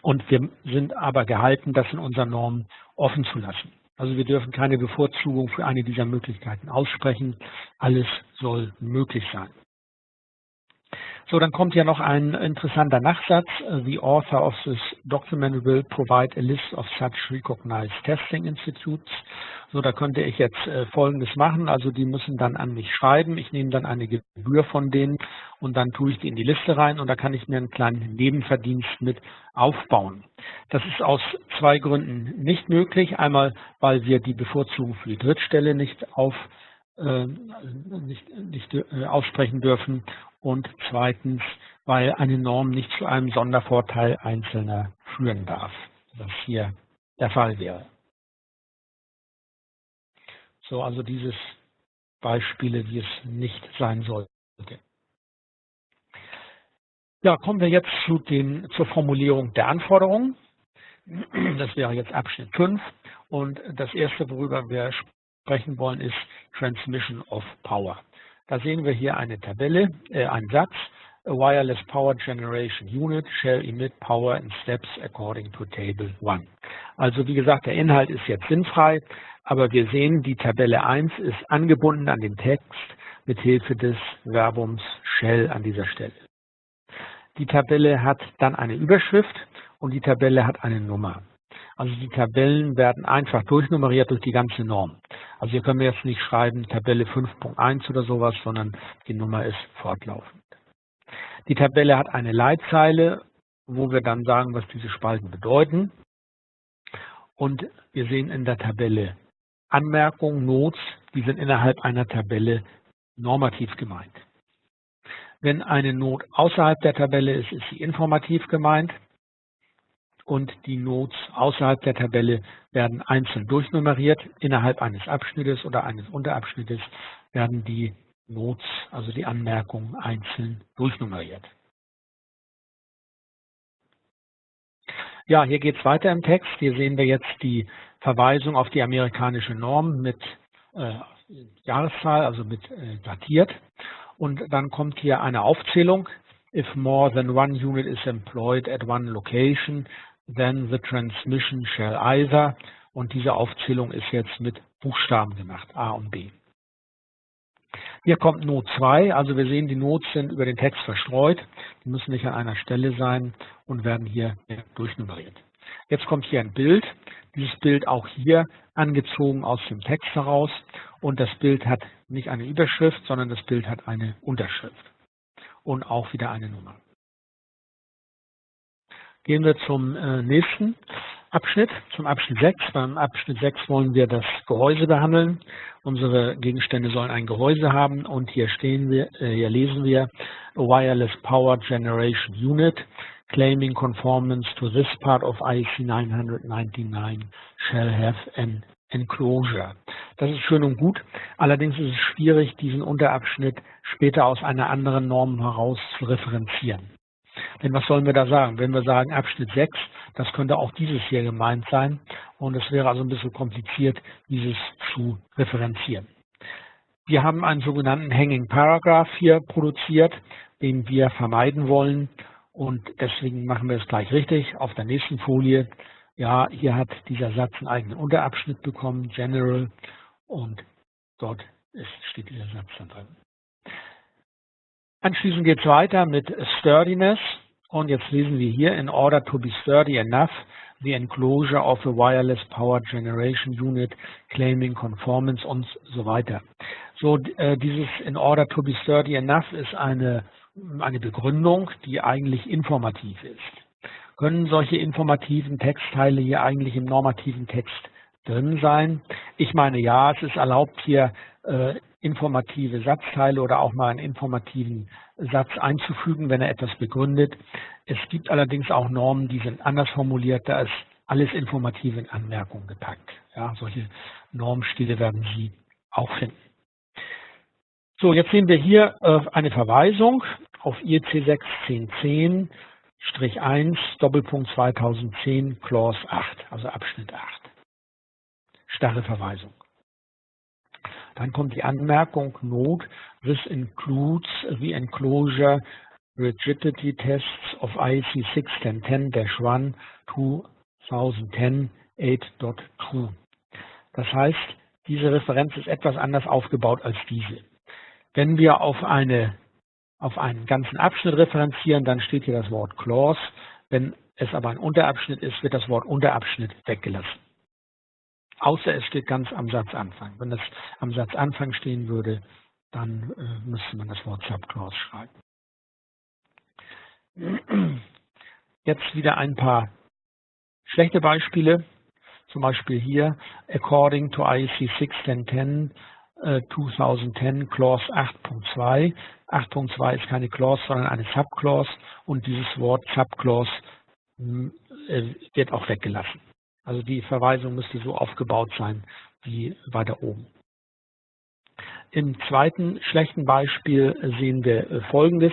Und wir sind aber gehalten, das in unseren Normen offen zu lassen. Also wir dürfen keine Bevorzugung für eine dieser Möglichkeiten aussprechen. Alles soll möglich sein. So, dann kommt ja noch ein interessanter Nachsatz. The author of this document will provide a list of such recognized testing institutes. So, da könnte ich jetzt äh, Folgendes machen. Also die müssen dann an mich schreiben. Ich nehme dann eine Gebühr von denen und dann tue ich die in die Liste rein und da kann ich mir einen kleinen Nebenverdienst mit aufbauen. Das ist aus zwei Gründen nicht möglich. Einmal, weil wir die Bevorzugung für die Drittstelle nicht auf äh, nicht, nicht äh, aussprechen dürfen und zweitens, weil eine Norm nicht zu einem Sondervorteil Einzelner führen darf, was hier der Fall wäre. So, also dieses Beispiele, wie es nicht sein sollte. Ja, kommen wir jetzt zu den, zur Formulierung der Anforderungen. Das wäre jetzt Abschnitt 5. Und das erste, worüber wir sprechen wollen, ist Transmission of Power. Da sehen wir hier eine Tabelle, äh, einen Satz. A wireless power generation unit shall emit power in steps according to table 1. Also wie gesagt, der Inhalt ist jetzt sinnfrei, aber wir sehen, die Tabelle 1 ist angebunden an den Text mit Hilfe des Verbums shall an dieser Stelle. Die Tabelle hat dann eine Überschrift und die Tabelle hat eine Nummer. Also die Tabellen werden einfach durchnummeriert durch die ganze Norm. Also hier können wir jetzt nicht schreiben Tabelle 5.1 oder sowas, sondern die Nummer ist fortlaufend. Die Tabelle hat eine Leitzeile, wo wir dann sagen, was diese Spalten bedeuten. Und wir sehen in der Tabelle Anmerkungen, Notes, die sind innerhalb einer Tabelle normativ gemeint. Wenn eine Not außerhalb der Tabelle ist, ist sie informativ gemeint und die Notes außerhalb der Tabelle werden einzeln durchnummeriert. Innerhalb eines Abschnittes oder eines Unterabschnittes werden die Notes, also die Anmerkungen, einzeln durchnummeriert. Ja, hier geht es weiter im Text. Hier sehen wir jetzt die Verweisung auf die amerikanische Norm mit äh, Jahreszahl, also mit äh, datiert. Und dann kommt hier eine Aufzählung. If more than one unit is employed at one location, then the transmission shall either. Und diese Aufzählung ist jetzt mit Buchstaben gemacht, A und B. Hier kommt Not 2, also wir sehen, die Notes sind über den Text verstreut. Die müssen nicht an einer Stelle sein und werden hier durchnummeriert. Jetzt kommt hier ein Bild. Dieses Bild auch hier angezogen aus dem Text heraus. Und das Bild hat nicht eine Überschrift, sondern das Bild hat eine Unterschrift. Und auch wieder eine Nummer. Gehen wir zum äh, nächsten Abschnitt, zum Abschnitt 6. Beim Abschnitt 6 wollen wir das Gehäuse behandeln. Unsere Gegenstände sollen ein Gehäuse haben und hier stehen wir, äh, hier lesen wir Wireless Power Generation Unit claiming conformance to this part of IEC 999 shall have an enclosure. Das ist schön und gut. Allerdings ist es schwierig, diesen Unterabschnitt später aus einer anderen Norm heraus zu referenzieren. Denn was sollen wir da sagen? Wenn wir sagen Abschnitt 6, das könnte auch dieses hier gemeint sein. Und es wäre also ein bisschen kompliziert, dieses zu referenzieren. Wir haben einen sogenannten Hanging Paragraph hier produziert, den wir vermeiden wollen. Und deswegen machen wir es gleich richtig. Auf der nächsten Folie, ja, hier hat dieser Satz einen eigenen Unterabschnitt bekommen, General. Und dort steht dieser Satz dann drin. Anschließend geht es weiter mit Sturdiness. Und jetzt lesen wir hier, in order to be sturdy enough, the enclosure of a wireless power generation unit claiming conformance und so weiter. So, äh, dieses in order to be sturdy enough ist eine, eine Begründung, die eigentlich informativ ist. Können solche informativen Textteile hier eigentlich im normativen Text drin sein? Ich meine, ja, es ist erlaubt, hier äh, informative Satzteile oder auch mal einen informativen Satz einzufügen, wenn er etwas begründet. Es gibt allerdings auch Normen, die sind anders formuliert, da ist alles informative in Anmerkungen gepackt. Ja, solche Normstile werden Sie auch finden. So, jetzt sehen wir hier äh, eine Verweisung auf IEC 61010 1 Doppelpunkt 2010 Clause 8, also Abschnitt 8. Starre Verweisung. Dann kommt die Anmerkung Note, this includes the enclosure rigidity tests of IEC 61010-1 2010 8.2. Das heißt, diese Referenz ist etwas anders aufgebaut als diese. Wenn wir auf, eine, auf einen ganzen Abschnitt referenzieren, dann steht hier das Wort Clause. Wenn es aber ein Unterabschnitt ist, wird das Wort Unterabschnitt weggelassen. Außer es steht ganz am Satzanfang. Wenn es am Satzanfang stehen würde, dann äh, müsste man das Wort Subclause schreiben. Jetzt wieder ein paar schlechte Beispiele. Zum Beispiel hier, according to IEC 61010, äh, 2010 Clause 8.2. 8.2 ist keine Clause, sondern eine Subclause und dieses Wort Subclause äh, wird auch weggelassen. Also die Verweisung müsste so aufgebaut sein wie weiter oben. Im zweiten schlechten Beispiel sehen wir äh, folgendes.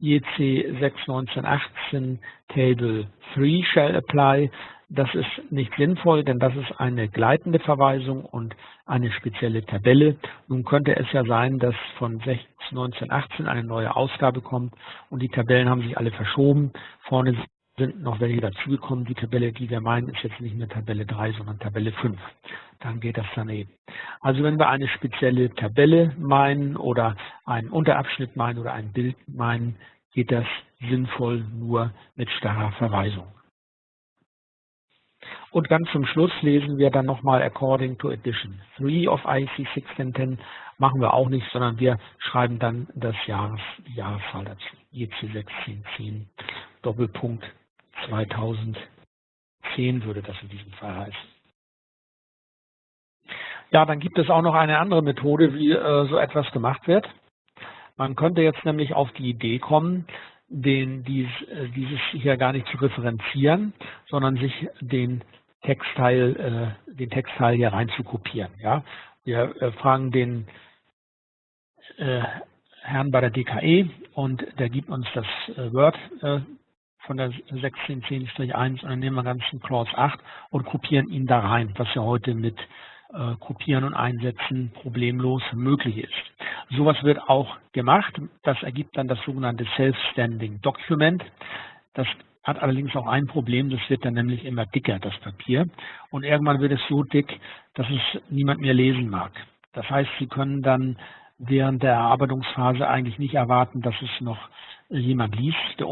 IEC 61918 Table 3 shall apply. Das ist nicht sinnvoll, denn das ist eine gleitende Verweisung und eine spezielle Tabelle. Nun könnte es ja sein, dass von 1918 eine neue Ausgabe kommt und die Tabellen haben sich alle verschoben. Vorne sind noch welche dazugekommen. Die Tabelle, die wir meinen, ist jetzt nicht mehr Tabelle 3, sondern Tabelle 5. Dann geht das daneben. Also wenn wir eine spezielle Tabelle meinen oder einen Unterabschnitt meinen oder ein Bild meinen, geht das sinnvoll nur mit starrer Verweisung. Und ganz zum Schluss lesen wir dann nochmal According to Edition 3 of IC 1610. Machen wir auch nicht, sondern wir schreiben dann das Jahres, Jahreszahl dazu. IC 1610 Doppelpunkt 2010 würde das in diesem Fall heißen. Ja, dann gibt es auch noch eine andere Methode, wie äh, so etwas gemacht wird. Man könnte jetzt nämlich auf die Idee kommen, den, dies, äh, dieses hier gar nicht zu referenzieren, sondern sich den Textteil, äh, den Textteil hier rein zu kopieren. Ja? Wir äh, fragen den äh, Herrn bei der DKE und der gibt uns das äh, Word von der 1610-1 und dann nehmen wir ganz den Clause 8 und kopieren ihn da rein, was ja heute mit äh, Kopieren und Einsetzen problemlos möglich ist. Sowas wird auch gemacht. Das ergibt dann das sogenannte Self-Standing Document. Das hat allerdings auch ein Problem, das wird dann nämlich immer dicker, das Papier. Und irgendwann wird es so dick, dass es niemand mehr lesen mag. Das heißt, Sie können dann während der Erarbeitungsphase eigentlich nicht erwarten, dass es noch jemand liest. Der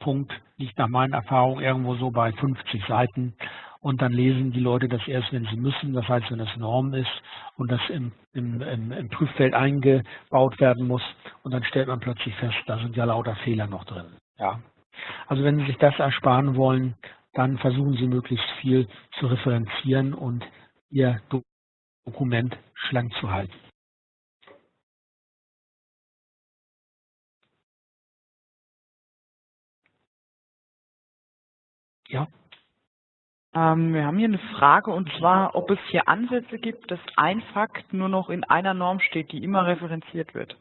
Umkipppunkt liegt nach meinen Erfahrungen irgendwo so bei 50 Seiten. Und dann lesen die Leute das erst, wenn sie müssen, das heißt, wenn es Norm ist und das im, im, im, im Prüffeld eingebaut werden muss. Und dann stellt man plötzlich fest, da sind ja lauter Fehler noch drin. Ja. Also wenn Sie sich das ersparen wollen, dann versuchen Sie möglichst viel zu referenzieren und Ihr Dokument schlank zu halten. Ja. Ähm, wir haben hier eine Frage und zwar, ob es hier Ansätze gibt, dass ein Fakt nur noch in einer Norm steht, die immer referenziert wird.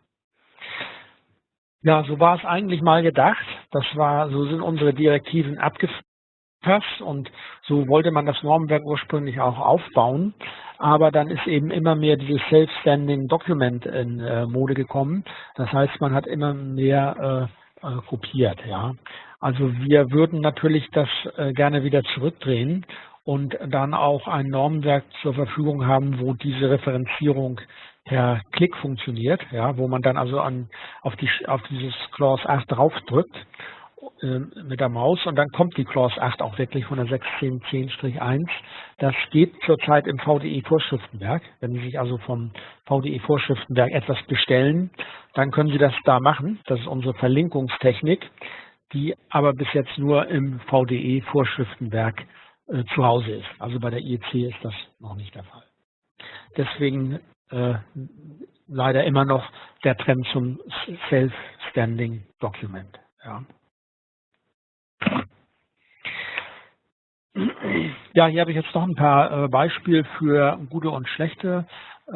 Ja, so war es eigentlich mal gedacht. Das war, so sind unsere Direktiven abgefasst und so wollte man das Normenwerk ursprünglich auch aufbauen. Aber dann ist eben immer mehr dieses Self-Standing Document in äh, Mode gekommen. Das heißt, man hat immer mehr äh, äh, kopiert, ja. Also wir würden natürlich das äh, gerne wieder zurückdrehen und dann auch ein Normenwerk zur Verfügung haben, wo diese Referenzierung per Klick funktioniert, ja, wo man dann also an, auf, die, auf dieses Clause 8 draufdrückt äh, mit der Maus und dann kommt die Clause 8 auch wirklich von der 1610-1. Das geht zurzeit im VDE-Vorschriftenwerk. Wenn Sie sich also vom VDE-Vorschriftenwerk etwas bestellen, dann können Sie das da machen. Das ist unsere Verlinkungstechnik, die aber bis jetzt nur im VDE-Vorschriftenwerk äh, zu Hause ist. Also bei der IEC ist das noch nicht der Fall. Deswegen äh, leider immer noch der Trend zum Self-Standing Document. Ja. Ja, hier habe ich jetzt noch ein paar äh, Beispiele für gute und schlechte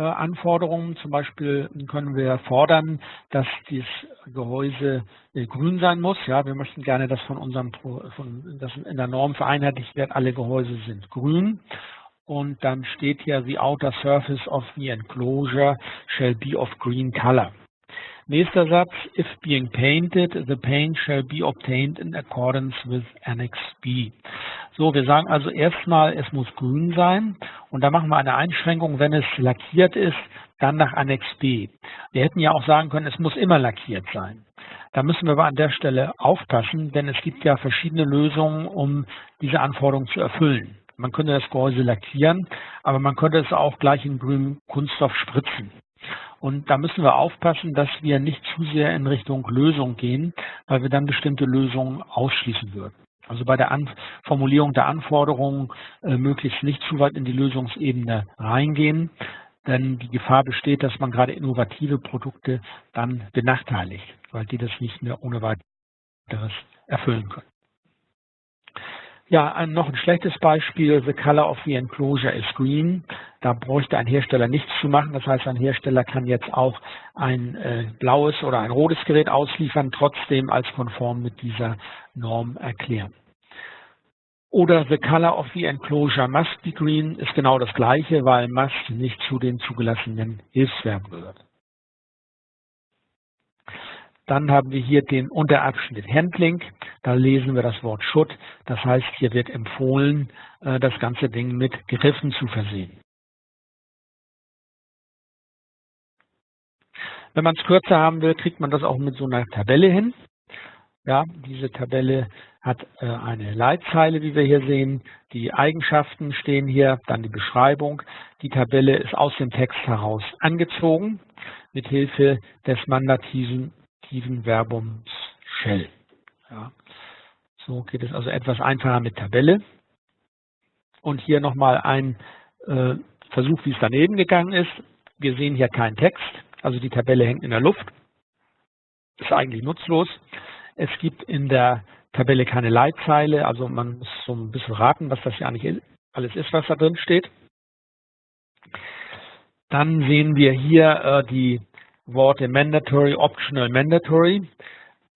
Anforderungen. Zum Beispiel können wir fordern, dass dieses Gehäuse äh, grün sein muss. Ja, wir möchten gerne, dass von unserem, von, dass in der Norm vereinheitlicht wird, alle Gehäuse sind grün und dann steht hier, the outer surface of the enclosure shall be of green color. Nächster Satz, if being painted, the paint shall be obtained in accordance with Annex B. So, wir sagen also erstmal, es muss grün sein und da machen wir eine Einschränkung, wenn es lackiert ist, dann nach Annex B. Wir hätten ja auch sagen können, es muss immer lackiert sein. Da müssen wir aber an der Stelle aufpassen, denn es gibt ja verschiedene Lösungen, um diese Anforderungen zu erfüllen. Man könnte das Gehäuse lackieren, aber man könnte es auch gleich in grünem Kunststoff spritzen. Und da müssen wir aufpassen, dass wir nicht zu sehr in Richtung Lösung gehen, weil wir dann bestimmte Lösungen ausschließen würden. Also bei der An Formulierung der Anforderungen äh, möglichst nicht zu weit in die Lösungsebene reingehen, denn die Gefahr besteht, dass man gerade innovative Produkte dann benachteiligt, weil die das nicht mehr ohne weiteres erfüllen können. Ja, ein, noch ein schlechtes Beispiel, the color of the enclosure is green. Da bräuchte ein Hersteller nichts zu machen. Das heißt, ein Hersteller kann jetzt auch ein äh, blaues oder ein rotes Gerät ausliefern, trotzdem als konform mit dieser Norm erklären. Oder the color of the enclosure must be green ist genau das gleiche, weil must nicht zu den zugelassenen Hilfsverben gehört. Dann haben wir hier den Unterabschnitt Handling. Da lesen wir das Wort should. Das heißt, hier wird empfohlen, äh, das ganze Ding mit Griffen zu versehen. Wenn man es kürzer haben will, kriegt man das auch mit so einer Tabelle hin. Ja, diese Tabelle hat äh, eine Leitzeile, wie wir hier sehen. Die Eigenschaften stehen hier, dann die Beschreibung. Die Tabelle ist aus dem Text heraus angezogen mit Hilfe des mandativen Verbums shall. Ja. So geht es also etwas einfacher mit Tabelle. Und hier nochmal ein äh, Versuch, wie es daneben gegangen ist. Wir sehen hier keinen Text, also die Tabelle hängt in der Luft. Ist eigentlich nutzlos. Es gibt in der Tabelle keine Leitzeile, also man muss so ein bisschen raten, was das ja eigentlich alles ist, was da drin steht. Dann sehen wir hier äh, die Worte mandatory, optional, mandatory.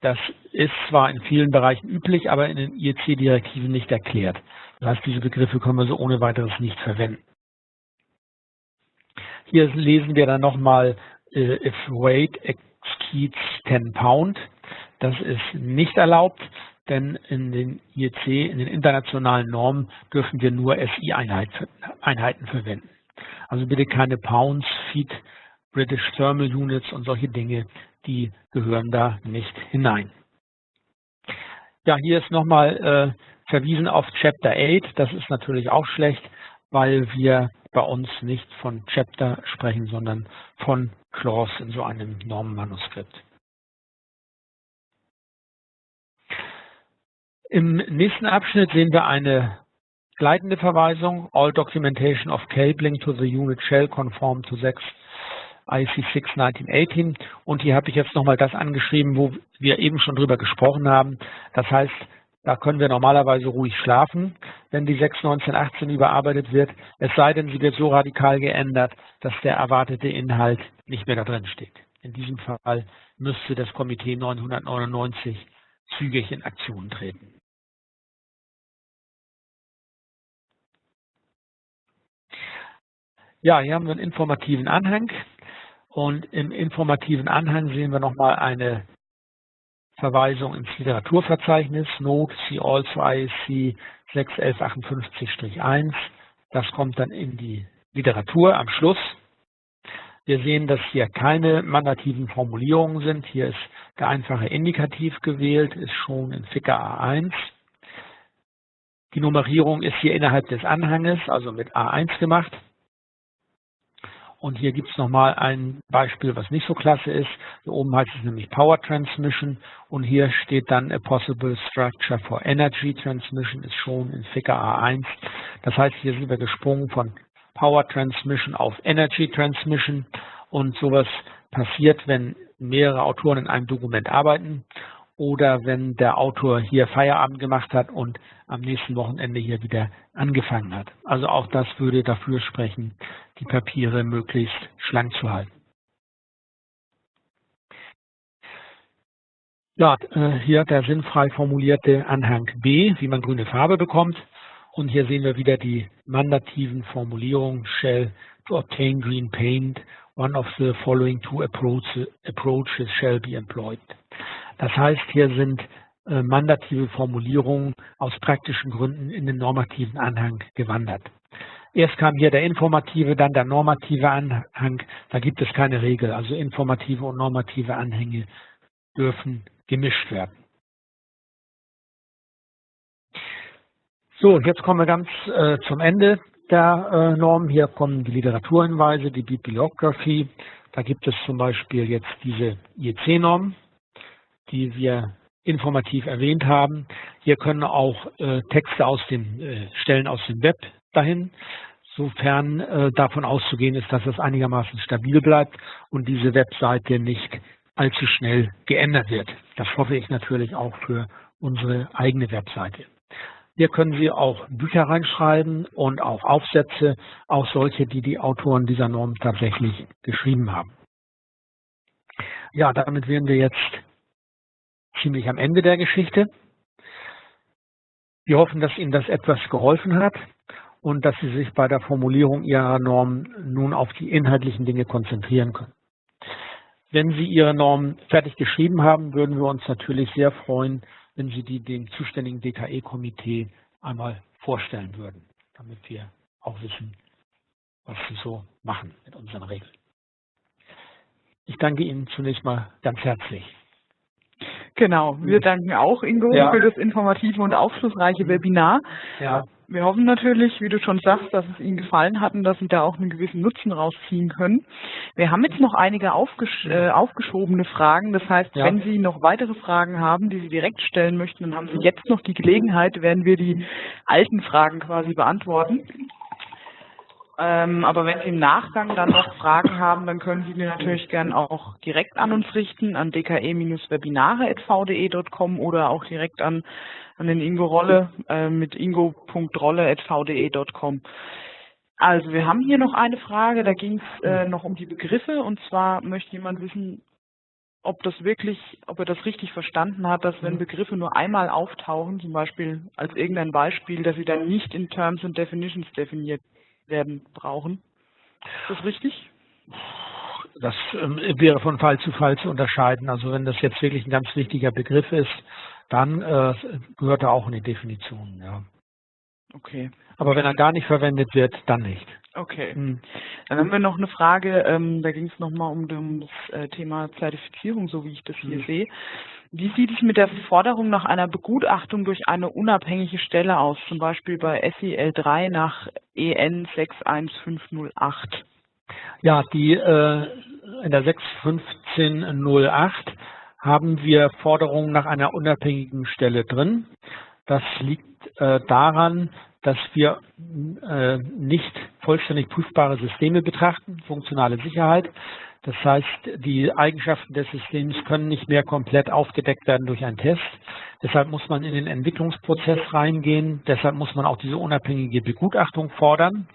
Das ist zwar in vielen Bereichen üblich, aber in den IEC-Direktiven nicht erklärt. Das heißt, diese Begriffe können wir so ohne weiteres nicht verwenden. Hier lesen wir dann nochmal, äh, if weight exceeds 10 pound. Das ist nicht erlaubt, denn in den IEC, in den internationalen Normen, dürfen wir nur SI-Einheiten verwenden. Also bitte keine Pounds, Feet, British Thermal Units und solche Dinge, die gehören da nicht hinein. Ja, hier ist nochmal äh, verwiesen auf Chapter 8. Das ist natürlich auch schlecht, weil wir bei uns nicht von Chapter sprechen, sondern von Clause in so einem Normenmanuskript. Im nächsten Abschnitt sehen wir eine gleitende Verweisung. All documentation of cabling to the unit shall conform to 6 IC 6 1918. Und hier habe ich jetzt nochmal das angeschrieben, wo wir eben schon drüber gesprochen haben. Das heißt, da können wir normalerweise ruhig schlafen, wenn die 6 1918 überarbeitet wird. Es sei denn, sie wird so radikal geändert, dass der erwartete Inhalt nicht mehr da drin steht. In diesem Fall müsste das Komitee 999 zügig in Aktion treten. Ja, hier haben wir einen informativen Anhang. Und im informativen Anhang sehen wir nochmal eine Verweisung ins Literaturverzeichnis, Note, see also ISC 61158-1. Das kommt dann in die Literatur am Schluss. Wir sehen, dass hier keine mandativen Formulierungen sind. Hier ist der einfache Indikativ gewählt, ist schon in Ficker A1. Die Nummerierung ist hier innerhalb des Anhanges, also mit A1 gemacht. Und hier gibt es nochmal ein Beispiel, was nicht so klasse ist. Hier oben heißt es nämlich Power Transmission und hier steht dann a possible structure for energy transmission ist schon in Figure A1. Das heißt, hier sind wir gesprungen von Power Transmission auf Energy Transmission und sowas passiert, wenn mehrere Autoren in einem Dokument arbeiten oder wenn der Autor hier Feierabend gemacht hat und am nächsten Wochenende hier wieder angefangen hat. Also auch das würde dafür sprechen, die Papiere möglichst schlank zu halten. Ja, äh, hier der sinnfrei formulierte Anhang B, wie man grüne Farbe bekommt. Und hier sehen wir wieder die mandativen Formulierungen shall to obtain green paint, one of the following two approaches shall be employed. Das heißt, hier sind äh, mandative Formulierungen aus praktischen Gründen in den normativen Anhang gewandert. Erst kam hier der informative, dann der normative Anhang. Da gibt es keine Regel. Also informative und normative Anhänge dürfen gemischt werden. So, jetzt kommen wir ganz äh, zum Ende der äh, Norm. Hier kommen die Literaturhinweise, die Bibliography. Da gibt es zum Beispiel jetzt diese IEC-Norm, die wir informativ erwähnt haben. Hier können auch äh, Texte aus den äh, Stellen aus dem Web dahin, sofern äh, davon auszugehen ist, dass es einigermaßen stabil bleibt und diese Webseite nicht allzu schnell geändert wird. Das hoffe ich natürlich auch für unsere eigene Webseite. Hier können Sie auch Bücher reinschreiben und auch Aufsätze, auch solche, die die Autoren dieser Norm tatsächlich geschrieben haben. Ja, damit wären wir jetzt ziemlich am Ende der Geschichte. Wir hoffen, dass Ihnen das etwas geholfen hat und dass Sie sich bei der Formulierung Ihrer Norm nun auf die inhaltlichen Dinge konzentrieren können. Wenn Sie Ihre Norm fertig geschrieben haben, würden wir uns natürlich sehr freuen, wenn Sie die dem zuständigen DKE-Komitee einmal vorstellen würden, damit wir auch wissen, was Sie so machen mit unseren Regeln. Ich danke Ihnen zunächst mal ganz herzlich. Genau, wir danken auch Ingo ja. für das informative und aufschlussreiche Webinar. Ja. Wir hoffen natürlich, wie du schon sagst, dass es Ihnen gefallen hat und dass Sie da auch einen gewissen Nutzen rausziehen können. Wir haben jetzt noch einige aufgesch äh, aufgeschobene Fragen. Das heißt, ja. wenn Sie noch weitere Fragen haben, die Sie direkt stellen möchten, dann haben Sie jetzt noch die Gelegenheit, werden wir die alten Fragen quasi beantworten. Ähm, aber wenn Sie im Nachgang dann noch Fragen haben, dann können Sie die natürlich gern auch direkt an uns richten, an dke-webinare.vde.com oder auch direkt an, an den Ingo Rolle äh, mit ingo.rolle.vde.com. Also wir haben hier noch eine Frage, da ging es äh, noch um die Begriffe und zwar möchte jemand wissen, ob das wirklich, ob er das richtig verstanden hat, dass wenn Begriffe nur einmal auftauchen, zum Beispiel als irgendein Beispiel, dass sie dann nicht in Terms and Definitions definiert werden brauchen. Ist das richtig? Das ähm, wäre von Fall zu Fall zu unterscheiden. Also wenn das jetzt wirklich ein ganz wichtiger Begriff ist, dann äh, gehört er auch in die Definition, ja. Okay. Aber wenn er gar nicht verwendet wird, dann nicht. Okay. Hm. Dann haben wir noch eine Frage, ähm, da ging es nochmal um, um das äh, Thema Zertifizierung, so wie ich das hier hm. sehe. Wie sieht es mit der Forderung nach einer Begutachtung durch eine unabhängige Stelle aus, zum Beispiel bei SEL 3 nach EN 61508? Ja, die äh, in der 61508 haben wir Forderungen nach einer unabhängigen Stelle drin. Das liegt äh, daran, dass wir äh, nicht vollständig prüfbare Systeme betrachten, funktionale Sicherheit. Das heißt, die Eigenschaften des Systems können nicht mehr komplett aufgedeckt werden durch einen Test. Deshalb muss man in den Entwicklungsprozess reingehen. Deshalb muss man auch diese unabhängige Begutachtung fordern.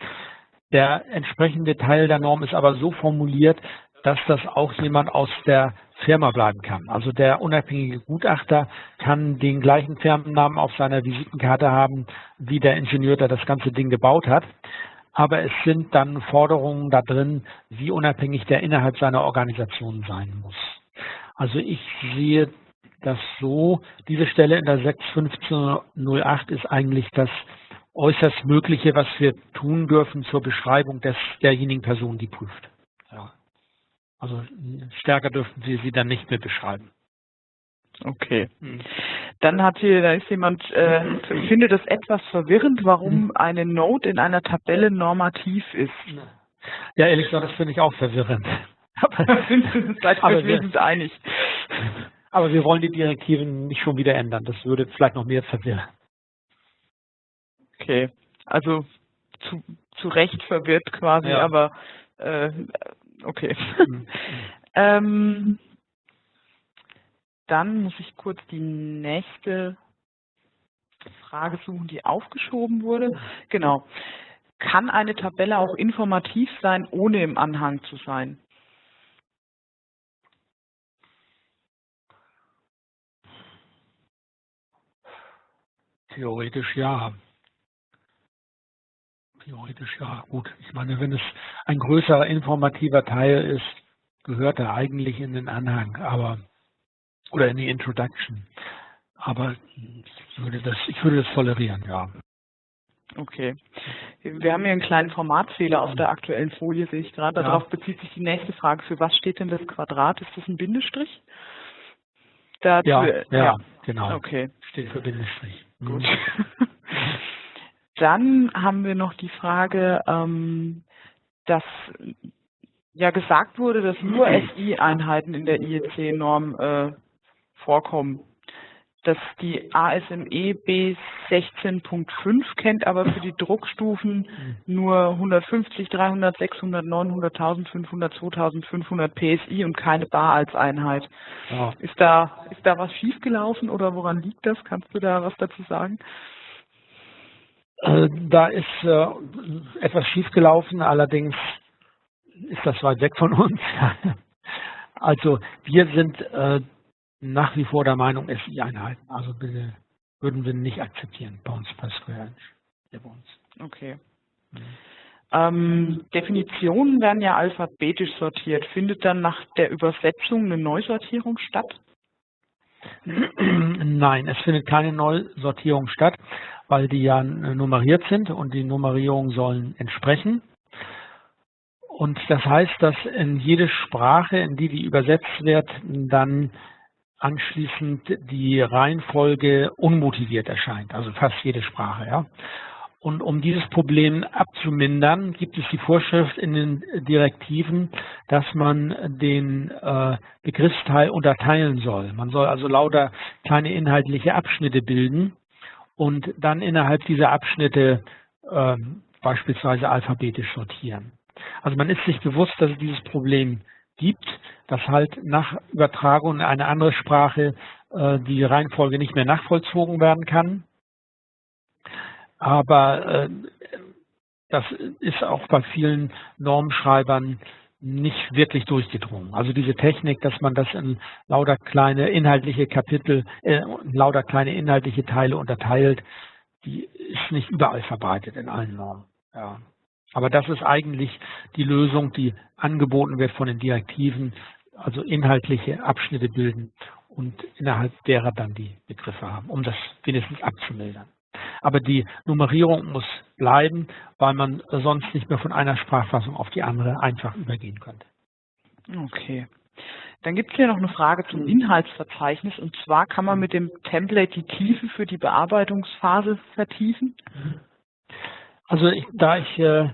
Der entsprechende Teil der Norm ist aber so formuliert, dass das auch jemand aus der Firma bleiben kann. Also der unabhängige Gutachter kann den gleichen Firmennamen auf seiner Visitenkarte haben, wie der Ingenieur, der das ganze Ding gebaut hat. Aber es sind dann Forderungen da drin, wie unabhängig der innerhalb seiner Organisation sein muss. Also ich sehe das so, diese Stelle in der 61508 ist eigentlich das äußerst Mögliche, was wir tun dürfen zur Beschreibung des, derjenigen Person, die prüft. Also stärker dürften Sie sie dann nicht mehr beschreiben. Okay. Hm. Dann hat hier, da ist jemand, äh, findet es etwas verwirrend, warum hm. eine Note in einer Tabelle normativ ist. Ja, ehrlich gesagt, das finde ich auch verwirrend. Aber seid aber wir, einig. Aber wir wollen die Direktiven nicht schon wieder ändern. Das würde vielleicht noch mehr verwirren. Okay. Also zu, zu Recht verwirrt quasi, ja. aber äh, Okay. Mhm. ähm, dann muss ich kurz die nächste Frage suchen, die aufgeschoben wurde. Genau. Kann eine Tabelle auch informativ sein, ohne im Anhang zu sein? Theoretisch ja. Theoretisch ja, gut. Ich meine, wenn es ein größerer informativer Teil ist, gehört er eigentlich in den Anhang, aber oder in die Introduction. Aber ich würde das, ich würde das tolerieren, ja. Okay. Wir haben hier einen kleinen Formatfehler auf der aktuellen Folie, sehe ich gerade. Darauf ja. bezieht sich die nächste Frage. Für was steht denn das Quadrat? Ist das ein Bindestrich? Dazu, ja, ja, ja, genau. Okay. Steht für Bindestrich. Gut. Dann haben wir noch die Frage, ähm, dass ja gesagt wurde, dass nur SI-Einheiten in der IEC-Norm äh, vorkommen. Dass die ASME B16.5 kennt, aber für die Druckstufen nur 150, 300, 600, 900, 1500, 2500 PSI und keine Bar als Einheit. Ja. Ist da ist da was schiefgelaufen oder woran liegt das? Kannst du da was dazu sagen? Äh, da ist äh, etwas schiefgelaufen, allerdings ist das weit weg von uns. also wir sind äh, nach wie vor der Meinung, SI-Einheiten. Also bitte würden wir nicht akzeptieren uns bei Square bei uns. Okay. Mhm. Ähm, Definitionen werden ja alphabetisch sortiert. Findet dann nach der Übersetzung eine Neusortierung statt? Nein, es findet keine Neusortierung statt weil die ja nummeriert sind und die Nummerierungen sollen entsprechen. Und das heißt, dass in jede Sprache, in die die übersetzt wird, dann anschließend die Reihenfolge unmotiviert erscheint, also fast jede Sprache. Ja. Und um dieses Problem abzumindern, gibt es die Vorschrift in den Direktiven, dass man den äh, Begriffsteil unterteilen soll. Man soll also lauter kleine inhaltliche Abschnitte bilden und dann innerhalb dieser Abschnitte äh, beispielsweise alphabetisch sortieren. Also man ist sich bewusst, dass es dieses Problem gibt, dass halt nach Übertragung in eine andere Sprache äh, die Reihenfolge nicht mehr nachvollzogen werden kann. Aber äh, das ist auch bei vielen Normschreibern nicht wirklich durchgedrungen. Also diese Technik, dass man das in lauter kleine inhaltliche Kapitel, äh, lauter kleine inhaltliche Teile unterteilt, die ist nicht überall verbreitet in allen Normen. Ja. Aber das ist eigentlich die Lösung, die angeboten wird von den Direktiven, also inhaltliche Abschnitte bilden und innerhalb derer dann die Begriffe haben, um das wenigstens abzumildern. Aber die Nummerierung muss bleiben, weil man sonst nicht mehr von einer Sprachfassung auf die andere einfach übergehen könnte. Okay. Dann gibt es hier noch eine Frage zum Inhaltsverzeichnis und zwar kann man mit dem Template die Tiefe für die Bearbeitungsphase vertiefen? Also ich, da ich äh,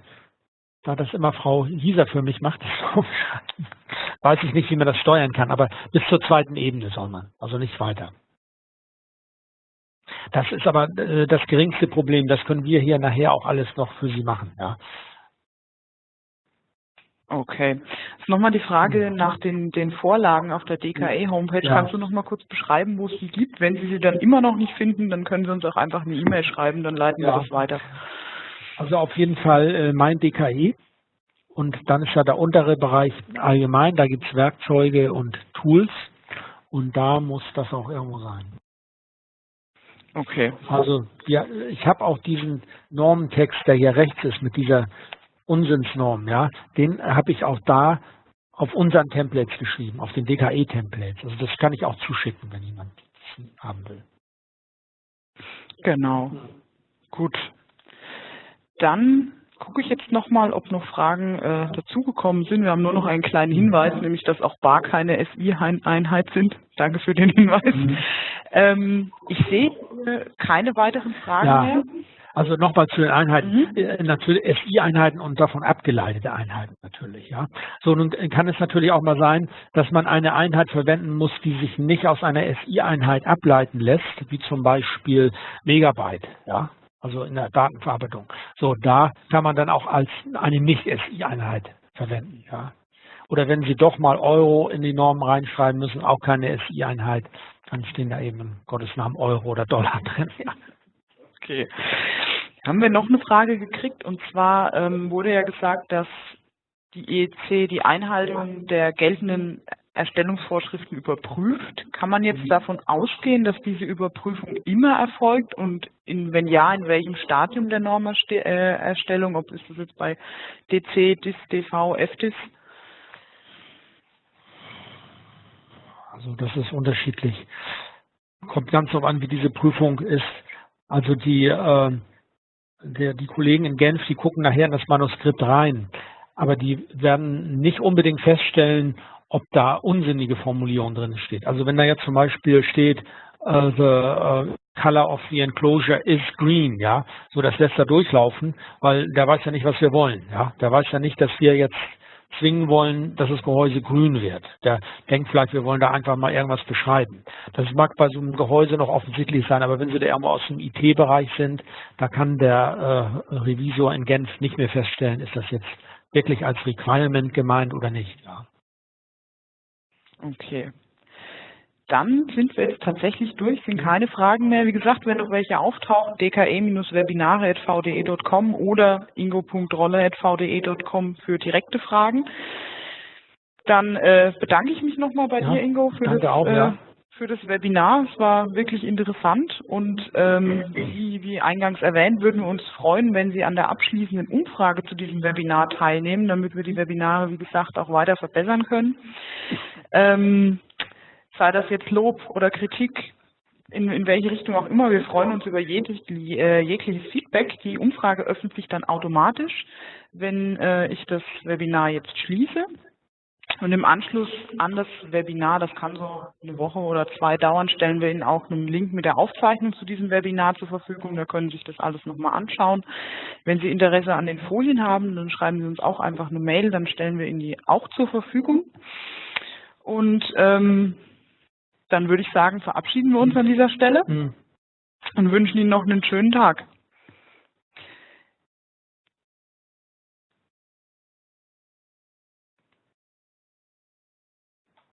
da das immer Frau Hieser für mich macht, weiß ich nicht, wie man das steuern kann, aber bis zur zweiten Ebene soll man, also nicht weiter. Das ist aber äh, das geringste Problem, das können wir hier nachher auch alles noch für Sie machen. Ja. Okay. Jetzt nochmal die Frage nach den, den Vorlagen auf der DKE-Homepage. Ja. Kannst du nochmal kurz beschreiben, wo es die gibt? Wenn Sie sie dann immer noch nicht finden, dann können Sie uns auch einfach eine E-Mail schreiben, dann leiten ja. wir das weiter. Also auf jeden Fall äh, mein DKE. Und dann ist ja der untere Bereich allgemein, da gibt es Werkzeuge und Tools. Und da muss das auch irgendwo sein. Okay. Also ja, ich habe auch diesen Normentext, der hier rechts ist, mit dieser Unsinnsnorm, ja, den habe ich auch da auf unseren Templates geschrieben, auf den DKE-Templates. Also das kann ich auch zuschicken, wenn jemand das haben will. Genau. Gut. Dann gucke ich jetzt nochmal, ob noch Fragen äh, dazugekommen sind. Wir haben nur noch einen kleinen Hinweis, nämlich dass auch Bar keine SI-Einheit sind. Danke für den Hinweis. Mhm. Ähm, ich sehe äh, keine weiteren Fragen ja. mehr. Also nochmal zu den Einheiten, mhm. Äh, natürlich SI-Einheiten und davon abgeleitete Einheiten natürlich, ja. So, nun kann es natürlich auch mal sein, dass man eine Einheit verwenden muss, die sich nicht aus einer SI-Einheit ableiten lässt, wie zum Beispiel Megabyte, ja also in der Datenverarbeitung. So, da kann man dann auch als eine Nicht-SI-Einheit verwenden. Ja. Oder wenn Sie doch mal Euro in die Normen reinschreiben müssen, auch keine SI-Einheit, dann stehen da eben in Gottes Namen Euro oder Dollar drin. Ja. Okay. Haben wir noch eine Frage gekriegt und zwar ähm, wurde ja gesagt, dass die EEC die Einhaltung der geltenden Erstellungsvorschriften überprüft. Kann man jetzt mhm. davon ausgehen, dass diese Überprüfung immer erfolgt und in, wenn ja, in welchem Stadium der Normerstellung, ob ist das jetzt bei DC, DIS, DV, FDIS? Also das ist unterschiedlich. Kommt ganz darauf an, wie diese Prüfung ist. Also die, äh, der, die Kollegen in Genf, die gucken nachher in das Manuskript rein. Aber die werden nicht unbedingt feststellen, ob da unsinnige Formulierung drin steht. Also wenn da jetzt zum Beispiel steht, uh, the uh, color of the enclosure is green, ja, so das lässt er durchlaufen, weil der weiß ja nicht, was wir wollen, ja, der weiß ja nicht, dass wir jetzt zwingen wollen, dass das Gehäuse grün wird. Der denkt vielleicht, wir wollen da einfach mal irgendwas beschreiben. Das mag bei so einem Gehäuse noch offensichtlich sein, aber wenn Sie da irgendwo aus dem IT-Bereich sind, da kann der äh, Revisor in Genf nicht mehr feststellen, ist das jetzt wirklich als Requirement gemeint oder nicht. Ja. Okay. Dann sind wir jetzt tatsächlich durch, sind keine Fragen mehr. Wie gesagt, wenn noch welche auftauchen, dke-webinare.vde.com oder ingo.rolle.vde.com für direkte Fragen. Dann äh, bedanke ich mich nochmal bei ja, dir, Ingo, für das, auch, äh, ja. Für das Webinar. Es war wirklich interessant und ähm, wie, wie eingangs erwähnt, würden wir uns freuen, wenn Sie an der abschließenden Umfrage zu diesem Webinar teilnehmen, damit wir die Webinare, wie gesagt, auch weiter verbessern können. Ähm, sei das jetzt Lob oder Kritik, in, in welche Richtung auch immer. Wir freuen uns über jedes, äh, jegliches Feedback. Die Umfrage öffnet sich dann automatisch, wenn äh, ich das Webinar jetzt schließe. Und im Anschluss an das Webinar, das kann so eine Woche oder zwei dauern, stellen wir Ihnen auch einen Link mit der Aufzeichnung zu diesem Webinar zur Verfügung. Da können Sie sich das alles nochmal anschauen. Wenn Sie Interesse an den Folien haben, dann schreiben Sie uns auch einfach eine Mail, dann stellen wir Ihnen die auch zur Verfügung. Und ähm, dann würde ich sagen, verabschieden wir uns an dieser Stelle mhm. und wünschen Ihnen noch einen schönen Tag.